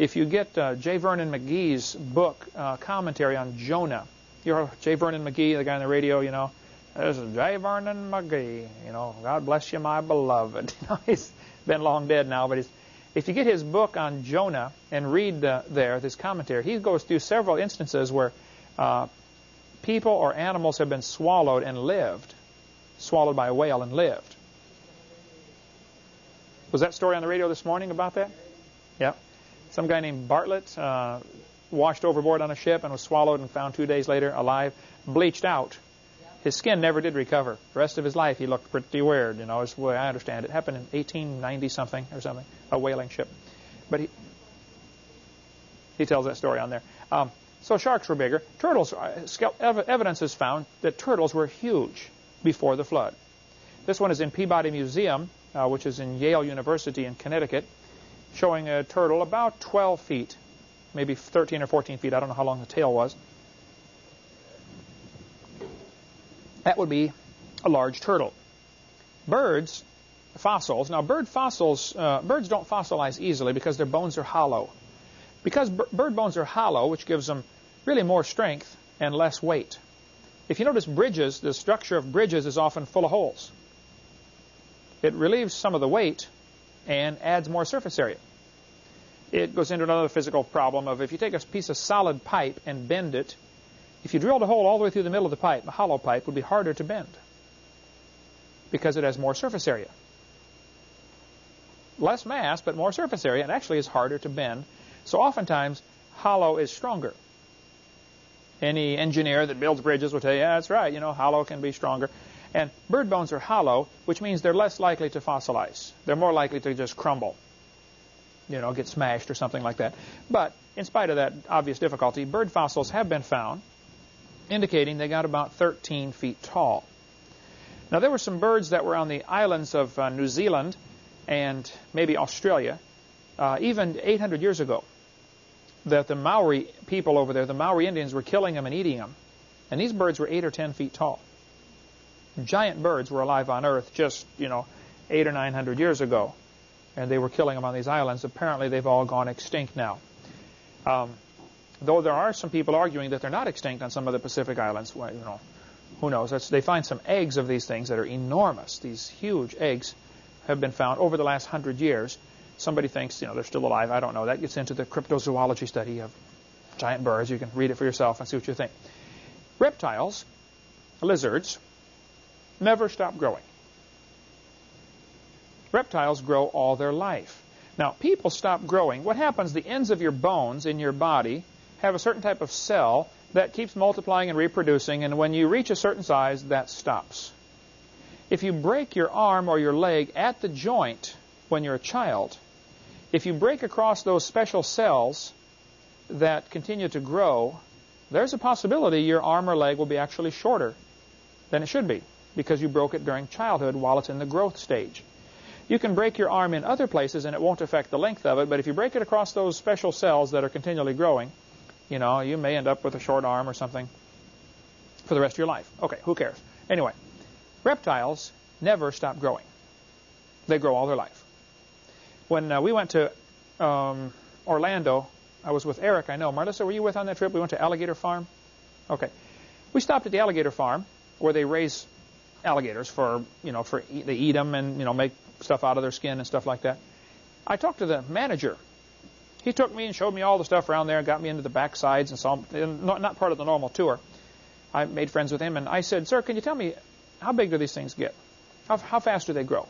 If you get uh, J. Vernon McGee's book, uh, commentary on Jonah, you're J. Vernon McGee, the guy on the radio, you know, this is J. Vernon McGee, you know, God bless you, my beloved. You know, he's been long dead now, but if you get his book on Jonah and read uh, there, this commentary, he goes through several instances where uh, people or animals have been swallowed and lived, swallowed by a whale and lived. Was that story on the radio this morning about that? Some guy named Bartlett uh, washed overboard on a ship and was swallowed and found two days later alive, bleached out. His skin never did recover. The rest of his life, he looked pretty weird, you know, way I understand it. It happened in 1890 something or something, a whaling ship. But he, he tells that story on there. Um, so sharks were bigger. Turtles, uh, evidence is found that turtles were huge before the flood. This one is in Peabody Museum, uh, which is in Yale University in Connecticut, showing a turtle about 12 feet, maybe 13 or 14 feet. I don't know how long the tail was. That would be a large turtle. Birds, fossils. Now, bird fossils, uh, birds don't fossilize easily because their bones are hollow. Because bird bones are hollow, which gives them really more strength and less weight. If you notice bridges, the structure of bridges is often full of holes. It relieves some of the weight and adds more surface area. It goes into another physical problem of if you take a piece of solid pipe and bend it, if you drilled a hole all the way through the middle of the pipe, a hollow pipe would be harder to bend because it has more surface area. Less mass, but more surface area, and actually is harder to bend. So oftentimes, hollow is stronger. Any engineer that builds bridges will tell you, yeah, that's right, you know, hollow can be stronger. And bird bones are hollow, which means they're less likely to fossilize. They're more likely to just crumble, you know, get smashed or something like that. But in spite of that obvious difficulty, bird fossils have been found, indicating they got about 13 feet tall. Now, there were some birds that were on the islands of uh, New Zealand and maybe Australia, uh, even 800 years ago, that the Maori people over there, the Maori Indians, were killing them and eating them. And these birds were 8 or 10 feet tall. Giant birds were alive on Earth just, you know, 8 or 900 years ago. And they were killing them on these islands. Apparently, they've all gone extinct now. Um, though there are some people arguing that they're not extinct on some of the Pacific islands. Well, you know, who knows? That's, they find some eggs of these things that are enormous. These huge eggs have been found over the last hundred years. Somebody thinks, you know, they're still alive. I don't know. That gets into the cryptozoology study of giant birds. You can read it for yourself and see what you think. Reptiles, lizards, never stop growing. Reptiles grow all their life. Now, people stop growing. What happens, the ends of your bones in your body have a certain type of cell that keeps multiplying and reproducing, and when you reach a certain size, that stops. If you break your arm or your leg at the joint when you're a child, if you break across those special cells that continue to grow, there's a possibility your arm or leg will be actually shorter than it should be because you broke it during childhood while it's in the growth stage. You can break your arm in other places and it won't affect the length of it, but if you break it across those special cells that are continually growing, you know, you may end up with a short arm or something for the rest of your life. Okay, who cares? Anyway, reptiles never stop growing. They grow all their life. When uh, we went to um, Orlando, I was with Eric, I know. Marlissa, were you with on that trip? We went to Alligator Farm. Okay. We stopped at the alligator farm where they raise alligators for, you know, for they eat them and, you know, make stuff out of their skin and stuff like that. I talked to the manager he took me and showed me all the stuff around there and got me into the backsides and saw not, not part of the normal tour. I made friends with him and I said, sir, can you tell me how big do these things get? How, how fast do they grow?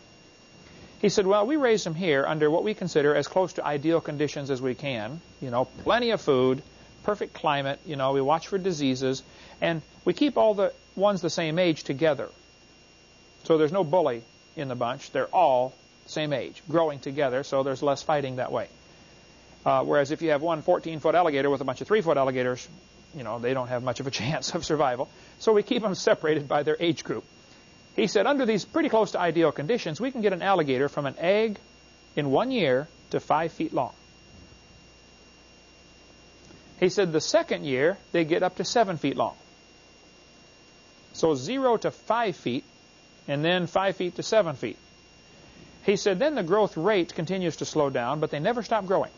He said, well, we raise them here under what we consider as close to ideal conditions as we can. You know, plenty of food, perfect climate, you know, we watch for diseases, and we keep all the ones the same age together. So there's no bully in the bunch. They're all same age, growing together, so there's less fighting that way. Uh, whereas if you have one 14-foot alligator with a bunch of 3-foot alligators, you know, they don't have much of a chance of survival. So we keep them separated by their age group. He said, under these pretty close to ideal conditions, we can get an alligator from an egg in one year to 5 feet long. He said the second year, they get up to 7 feet long. So 0 to 5 feet, and then 5 feet to 7 feet. He said then the growth rate continues to slow down, but they never stop growing.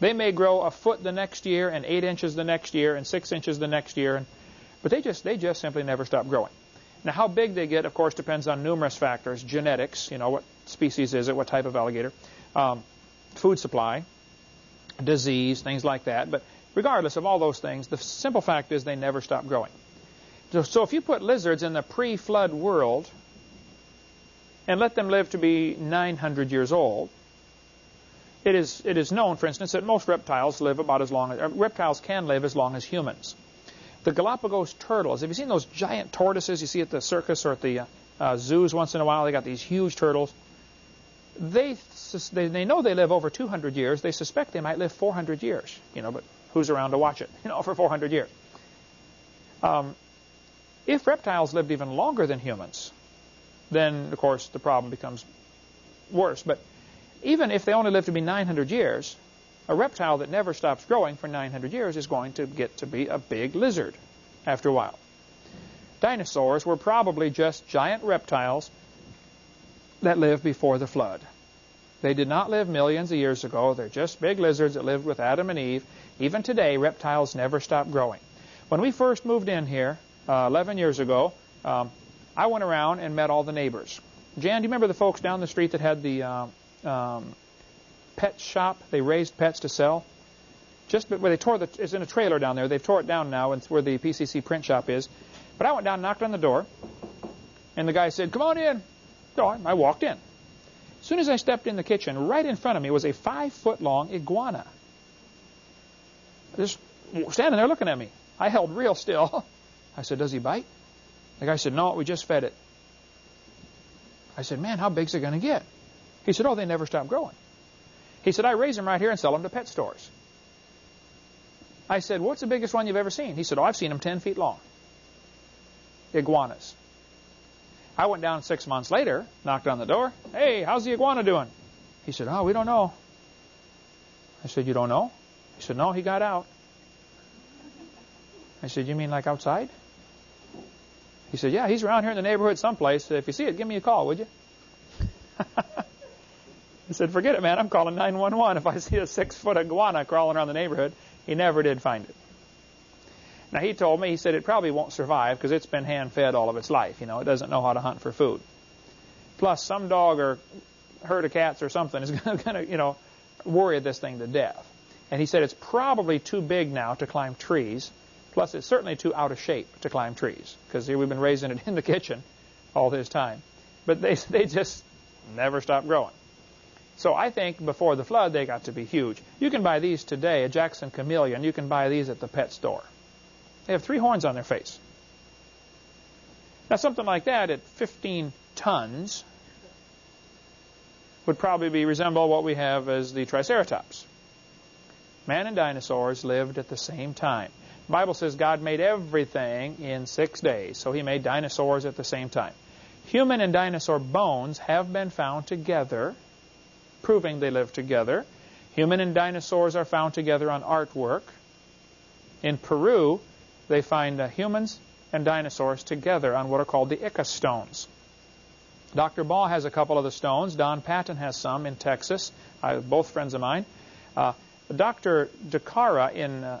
They may grow a foot the next year and eight inches the next year and six inches the next year, and, but they just they just simply never stop growing. Now, how big they get, of course, depends on numerous factors: genetics, you know, what species is it, what type of alligator, um, food supply, disease, things like that. But regardless of all those things, the simple fact is they never stop growing. So, if you put lizards in the pre-flood world and let them live to be 900 years old, it is, it is known, for instance, that most reptiles live about as long as, uh, reptiles can live as long as humans. The Galapagos turtles, have you seen those giant tortoises you see at the circus or at the uh, uh, zoos once in a while? They got these huge turtles. They, they, they know they live over 200 years. They suspect they might live 400 years, you know, but who's around to watch it, you know, for 400 years? Um, if reptiles lived even longer than humans, then, of course, the problem becomes worse. But even if they only live to be 900 years, a reptile that never stops growing for 900 years is going to get to be a big lizard after a while. Dinosaurs were probably just giant reptiles that lived before the flood. They did not live millions of years ago. They're just big lizards that lived with Adam and Eve. Even today, reptiles never stop growing. When we first moved in here, uh, 11 years ago, um, I went around and met all the neighbors. Jan, do you remember the folks down the street that had the uh, um, pet shop? They raised pets to sell. Just where they tore the, it's in a trailer down there. They've tore it down now. It's where the PCC print shop is. But I went down, and knocked on the door, and the guy said, "Come on in." So I walked in. As soon as I stepped in the kitchen, right in front of me was a five-foot-long iguana. Just standing there looking at me. I held real still. I said, "Does he bite?" The guy said, "No, we just fed it." I said, "Man, how big's it going to get?" He said, "Oh, they never stop growing." He said, "I raise them right here and sell them to pet stores." I said, what's the biggest one you've ever seen? He said, oh, I've seen them 10 feet long. Iguanas. I went down six months later, knocked on the door. Hey, how's the iguana doing? He said, oh, we don't know. I said, you don't know? He said, no, he got out. I said, you mean like outside? He said, yeah, he's around here in the neighborhood someplace. If you see it, give me a call, would you? I said, forget it, man. I'm calling 911 if I see a six-foot iguana crawling around the neighborhood. He never did find it. Now, he told me, he said it probably won't survive because it's been hand-fed all of its life. You know, it doesn't know how to hunt for food. Plus, some dog or herd of cats or something is going to, you know, worry this thing to death. And he said it's probably too big now to climb trees. Plus, it's certainly too out of shape to climb trees because here we've been raising it in the kitchen all this time. But they, they just never stop growing. So I think before the flood, they got to be huge. You can buy these today, a Jackson chameleon. You can buy these at the pet store. They have three horns on their face. Now, something like that at 15 tons would probably be resemble what we have as the Triceratops. Man and dinosaurs lived at the same time. Bible says God made everything in six days, so he made dinosaurs at the same time. Human and dinosaur bones have been found together proving they lived together. Human and dinosaurs are found together on artwork. In Peru, they find uh, humans and dinosaurs together on what are called the Ica stones. Dr. Ball has a couple of the stones. Don Patton has some in Texas, uh, both friends of mine. Uh, Dr. DeCara in, uh,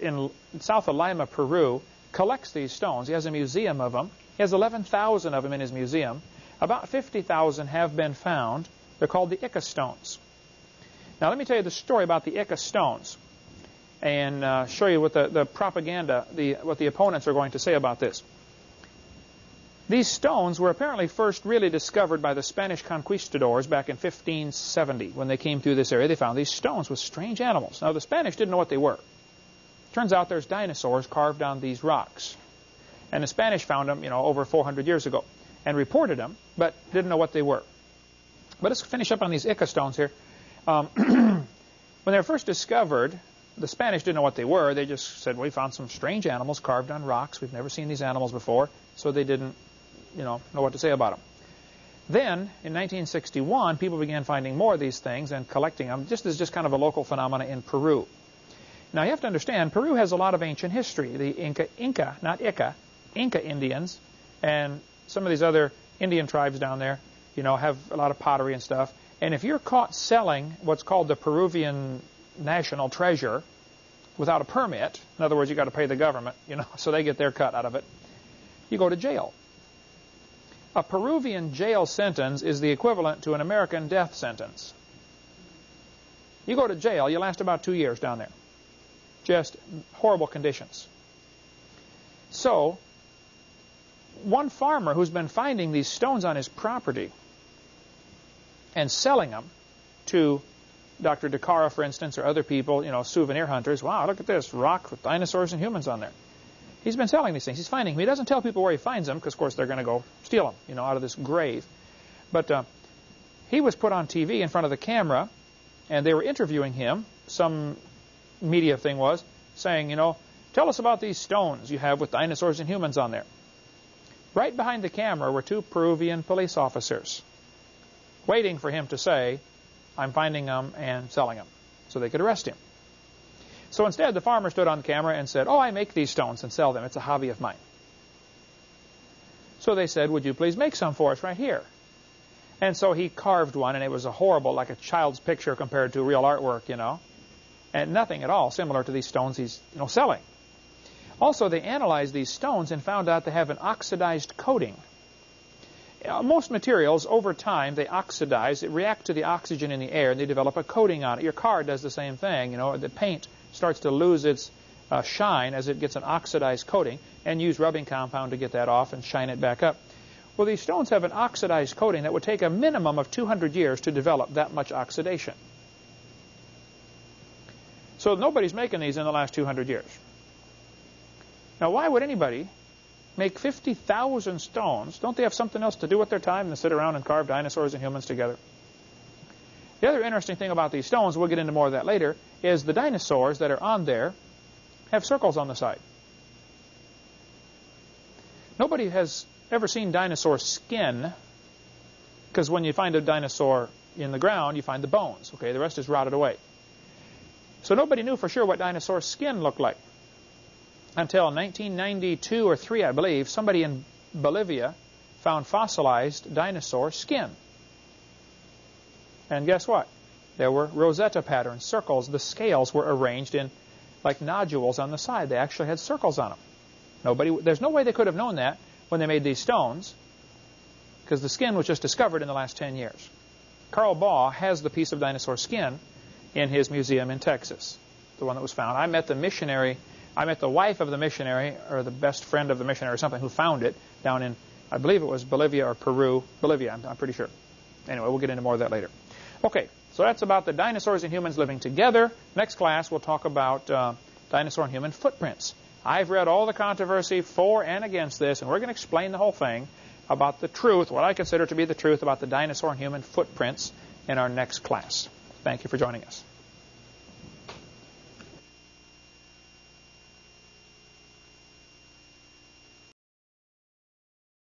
in south of Lima, Peru, collects these stones. He has a museum of them. He has 11,000 of them in his museum. About 50,000 have been found. They're called the Ica stones. Now let me tell you the story about the Ica stones and uh, show you what the, the propaganda, the, what the opponents are going to say about this. These stones were apparently first really discovered by the Spanish conquistadors back in 1570 when they came through this area. They found these stones with strange animals. Now the Spanish didn't know what they were. Turns out there's dinosaurs carved on these rocks. And the Spanish found them, you know, over 400 years ago and reported them, but didn't know what they were. But let's finish up on these Ica stones here. Um, when they were first discovered, the Spanish didn't know what they were. They just said, well, we found some strange animals carved on rocks. We've never seen these animals before. So they didn't, you know, know what to say about them. Then, in 1961, people began finding more of these things and collecting them, just as just kind of a local phenomena in Peru. Now, you have to understand, Peru has a lot of ancient history. The Inca, Inca, not Ica, Inca Indians, and some of these other Indian tribes down there you know, have a lot of pottery and stuff. And if you're caught selling what's called the Peruvian national treasure without a permit, in other words, you got to pay the government, you know, so they get their cut out of it, you go to jail. A Peruvian jail sentence is the equivalent to an American death sentence. You go to jail, you last about two years down there. Just horrible conditions. So, one farmer who's been finding these stones on his property and selling them to Dr. DeCara, for instance, or other people, you know, souvenir hunters. Wow, look at this rock with dinosaurs and humans on there. He's been selling these things. He's finding them. He doesn't tell people where he finds them because, of course, they're going to go steal them, you know, out of this grave. But uh, he was put on TV in front of the camera, and they were interviewing him. Some media thing was saying, you know, tell us about these stones you have with dinosaurs and humans on there. Right behind the camera were two Peruvian police officers waiting for him to say, I'm finding them and selling them, so they could arrest him. So instead, the farmer stood on camera and said, oh, I make these stones and sell them. It's a hobby of mine. So they said, would you please make some for us right here? And so he carved one, and it was a horrible, like a child's picture compared to real artwork, you know, and nothing at all similar to these stones he's you know selling. Also, they analyzed these stones and found out they have an oxidized coating. Uh, most materials, over time, they oxidize. They react to the oxygen in the air, and they develop a coating on it. Your car does the same thing. You know, the paint starts to lose its uh, shine as it gets an oxidized coating, and use rubbing compound to get that off and shine it back up. Well, these stones have an oxidized coating that would take a minimum of 200 years to develop that much oxidation. So nobody's making these in the last 200 years. Now, why would anybody make 50,000 stones? Don't they have something else to do with their time than sit around and carve dinosaurs and humans together? The other interesting thing about these stones, we'll get into more of that later, is the dinosaurs that are on there have circles on the side. Nobody has ever seen dinosaur skin because when you find a dinosaur in the ground, you find the bones. Okay, the rest is rotted away. So nobody knew for sure what dinosaur skin looked like until 1992 or 3, I believe, somebody in Bolivia found fossilized dinosaur skin. And guess what? There were rosette patterns, circles. The scales were arranged in like nodules on the side. They actually had circles on them. Nobody, there's no way they could have known that when they made these stones because the skin was just discovered in the last 10 years. Carl Baugh has the piece of dinosaur skin in his museum in Texas, the one that was found. I met the missionary I met the wife of the missionary, or the best friend of the missionary, or something, who found it down in, I believe it was Bolivia or Peru. Bolivia, I'm, I'm pretty sure. Anyway, we'll get into more of that later. Okay, so that's about the dinosaurs and humans living together. Next class, we'll talk about uh, dinosaur and human footprints. I've read all the controversy for and against this, and we're going to explain the whole thing about the truth, what I consider to be the truth about the dinosaur and human footprints in our next class. Thank you for joining us.